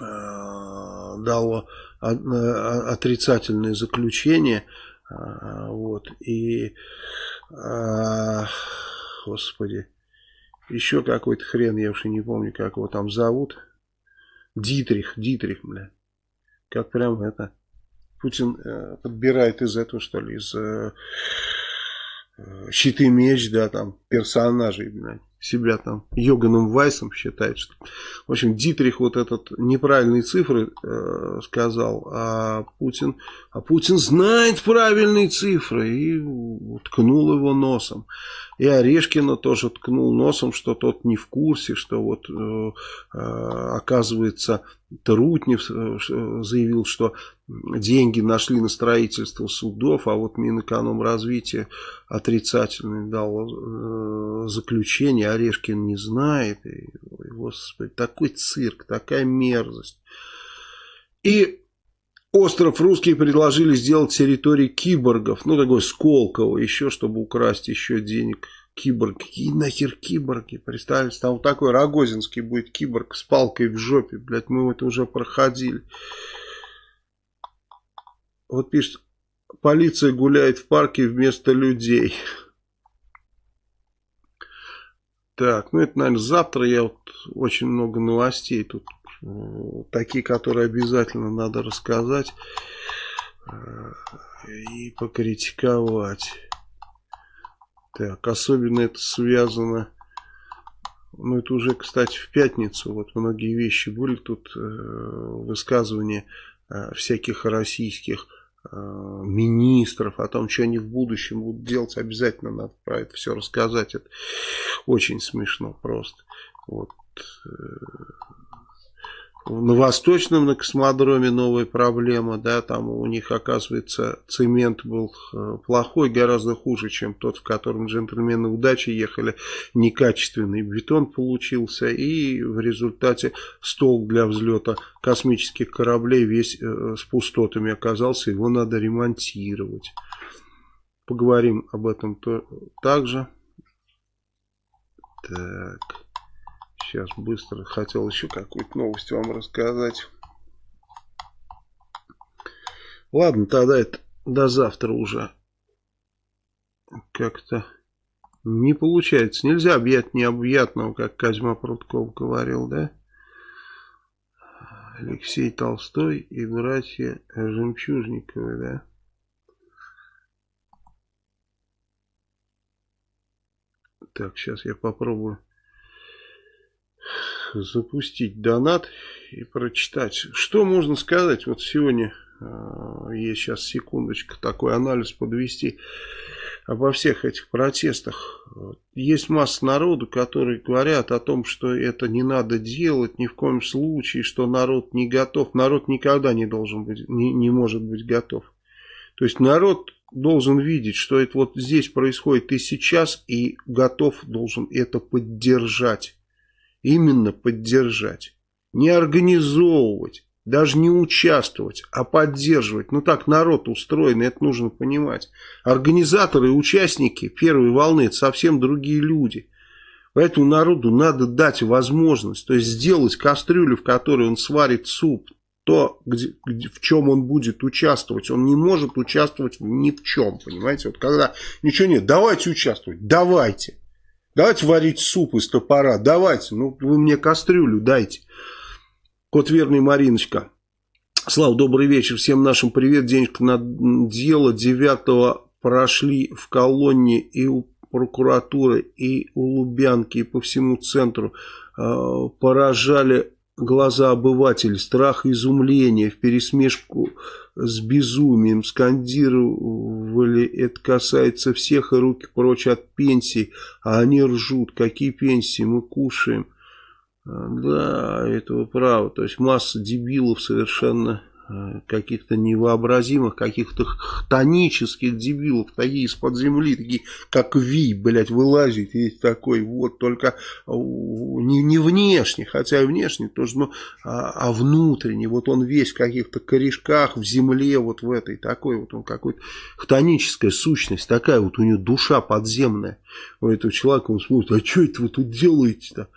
дало э, отрицательные заключения. Вот. И, господи, еще какой-то хрен, я уже не помню, как его там зовут. Дитрих, Дитрих, бля. Как прям это... Путин э, подбирает из этого, что ли, из э, э щиты меч, да, там, персонажей, бля. себя там Йоганом Вайсом считает, что, в общем, Дитрих вот этот неправильные цифры э, сказал, а Путин, а Путин знает правильные цифры и ткнул его носом. И Орешкина тоже ткнул носом, что тот не в курсе, что вот э, э, оказывается Трутнев э, заявил, что деньги нашли на строительство судов, а вот Минэкономразвитие отрицательное дало заключение, Орешкин не знает. И, господи, такой цирк, такая мерзость. И Остров русские предложили сделать территорией киборгов. Ну, такой Сколково, еще, чтобы украсть еще денег. Киборг. Какие нахер киборги? Представьте, там вот такой Рогозинский будет киборг с палкой в жопе. Блять, мы это уже проходили. Вот пишет, полиция гуляет в парке вместо людей. Так, ну это, наверное, завтра я вот очень много новостей тут такие, которые обязательно надо рассказать э, и покритиковать. Так, особенно это связано, ну это уже, кстати, в пятницу, вот многие вещи были тут, э, высказывания э, всяких российских министров, о том, что они в будущем будут делать, обязательно надо про это все рассказать, это очень смешно просто. Вот. На Восточном на космодроме новая проблема, да, там у них, оказывается, цемент был э, плохой, гораздо хуже, чем тот, в котором джентльмены удачи ехали, некачественный бетон получился, и в результате стол для взлета космических кораблей весь э, с пустотами оказался, его надо ремонтировать. Поговорим об этом то, также. Так. Сейчас быстро хотел еще какую-то новость вам рассказать. Ладно, тогда это до завтра уже. Как-то не получается. Нельзя объять необъятного, как Козьма Прутков говорил, да? Алексей Толстой и братья Жемчужниковы, да? Так, сейчас я попробую запустить донат и прочитать. Что можно сказать? Вот сегодня есть сейчас секундочка такой анализ подвести обо всех этих протестах. Есть масса народу, которые говорят о том, что это не надо делать ни в коем случае, что народ не готов. Народ никогда не должен быть, не, не может быть готов. То есть народ должен видеть, что это вот здесь происходит и сейчас, и готов должен это поддержать именно поддержать. Не организовывать, даже не участвовать, а поддерживать. Ну так народ устроен, это нужно понимать. Организаторы и участники первой волны это совсем другие люди. Поэтому народу надо дать возможность, то есть сделать кастрюлю, в которой он сварит суп, то, где, где, в чем он будет участвовать. Он не может участвовать ни в чем, понимаете? Вот когда ничего нет, давайте участвовать, давайте. Давайте варить суп из топора. Давайте. Ну, вы мне кастрюлю дайте. Кот верный Мариночка. Слава, добрый вечер. Всем нашим привет. Денежка на дело. 9 прошли в колонне и у прокуратуры, и у Лубянки, и по всему центру. Э, поражали глаза обывателей. Страх и изумление в пересмешку с безумием, скандировали, это касается всех, и руки прочь от пенсий, а они ржут, какие пенсии, мы кушаем. Да, это вы правы, то есть масса дебилов совершенно каких-то невообразимых, каких-то хтонических дебилов, такие из-под земли, такие как Ви, блядь, вылазит, есть такой, вот, только э, не, не внешне, хотя и внешне тоже, но, а, а внутренне, вот он весь в каких-то корешках, в земле, вот в этой, такой вот он какой-то, хтоническая сущность, такая вот у него душа подземная, у этого человека, он смотрит, а что это вы тут делаете-то?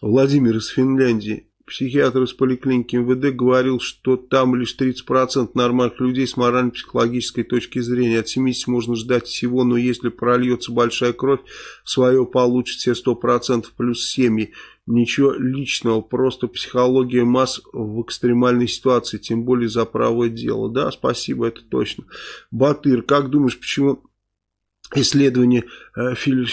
Владимир из Финляндии. Психиатр из поликлиники МВД говорил, что там лишь 30% нормальных людей с морально-психологической точки зрения. От 70 можно ждать всего, но если прольется большая кровь, свое получит все 100% плюс семьи. Ничего личного, просто психология масс в экстремальной ситуации, тем более за правое дело. Да, спасибо, это точно. Батыр, как думаешь, почему исследование э, Филь...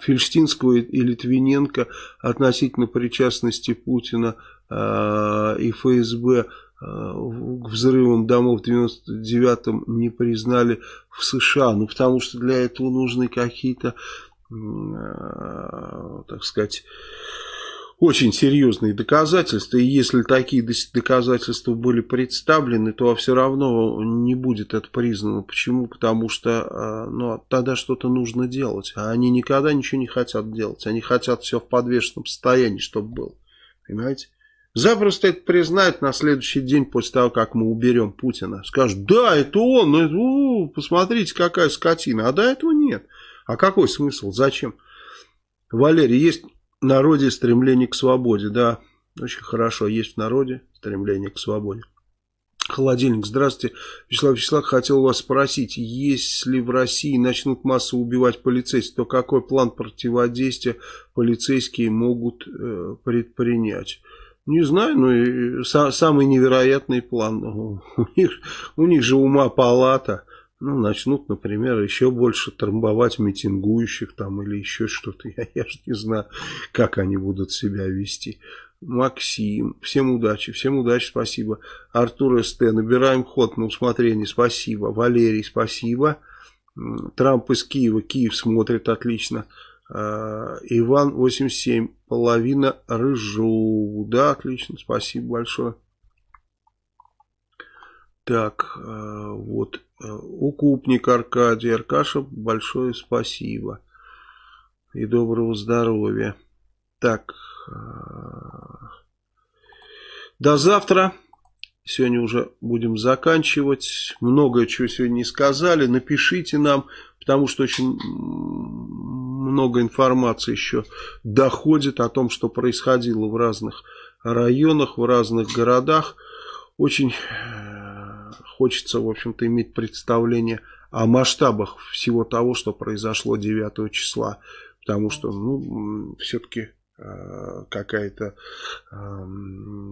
Фельштинского и Литвиненко относительно причастности Путина э, и ФСБ э, к взрывам домов в 99-м не признали в США. Ну, потому что для этого нужны какие-то, э, так сказать, очень серьезные доказательства, и если такие доказательства были представлены, то все равно не будет это признано. Почему? Потому что а, ну, тогда что-то нужно делать, а они никогда ничего не хотят делать, они хотят все в подвешенном состоянии, чтобы было, понимаете? Запросто это признают на следующий день после того, как мы уберем Путина. Скажут, да, это он, ну, у, посмотрите, какая скотина. А до этого нет. А какой смысл? Зачем? Валерий, есть народе стремление к свободе. Да, очень хорошо. Есть в народе стремление к свободе. Холодильник. Здравствуйте. Вячеслав Вячеслав, хотел вас спросить, если в России начнут массово убивать полицейских, то какой план противодействия полицейские могут э, предпринять? Не знаю, но и са, самый невероятный план. У них, у них же ума палата ну, начнут, например, еще больше трамбовать митингующих там или еще что-то. Я, я же не знаю, как они будут себя вести. Максим, всем удачи, всем удачи, спасибо. Артур СТ, набираем ход на усмотрение, спасибо. Валерий, спасибо. Трамп из Киева, Киев смотрит отлично. А, Иван 87, половина рыжу. Да, отлично, спасибо большое. Так, а, вот Укупник Аркадий. Аркаша, большое спасибо. И доброго здоровья. Так. Э, до завтра. Сегодня уже будем заканчивать. Многое чего сегодня не сказали. Напишите нам, потому что очень много информации еще доходит о том, что происходило в разных районах, в разных городах. Очень хочется, в общем-то, иметь представление о масштабах всего того, что произошло 9 числа. Потому что, ну, все-таки э, какая-то э,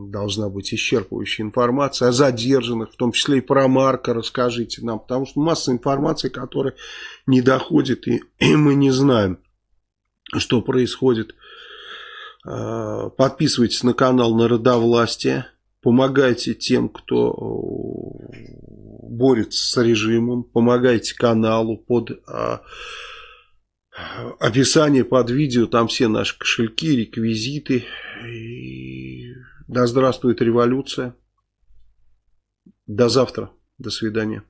должна быть исчерпывающая информация о задержанных, в том числе и про Марка расскажите нам, потому что масса информации, которая не доходит, и, и мы не знаем, что происходит. Э, подписывайтесь на канал Народовластия, помогайте тем, кто борется с режимом, помогайте каналу под а, описание под видео, там все наши кошельки, реквизиты. И да здравствует революция. До завтра. До свидания.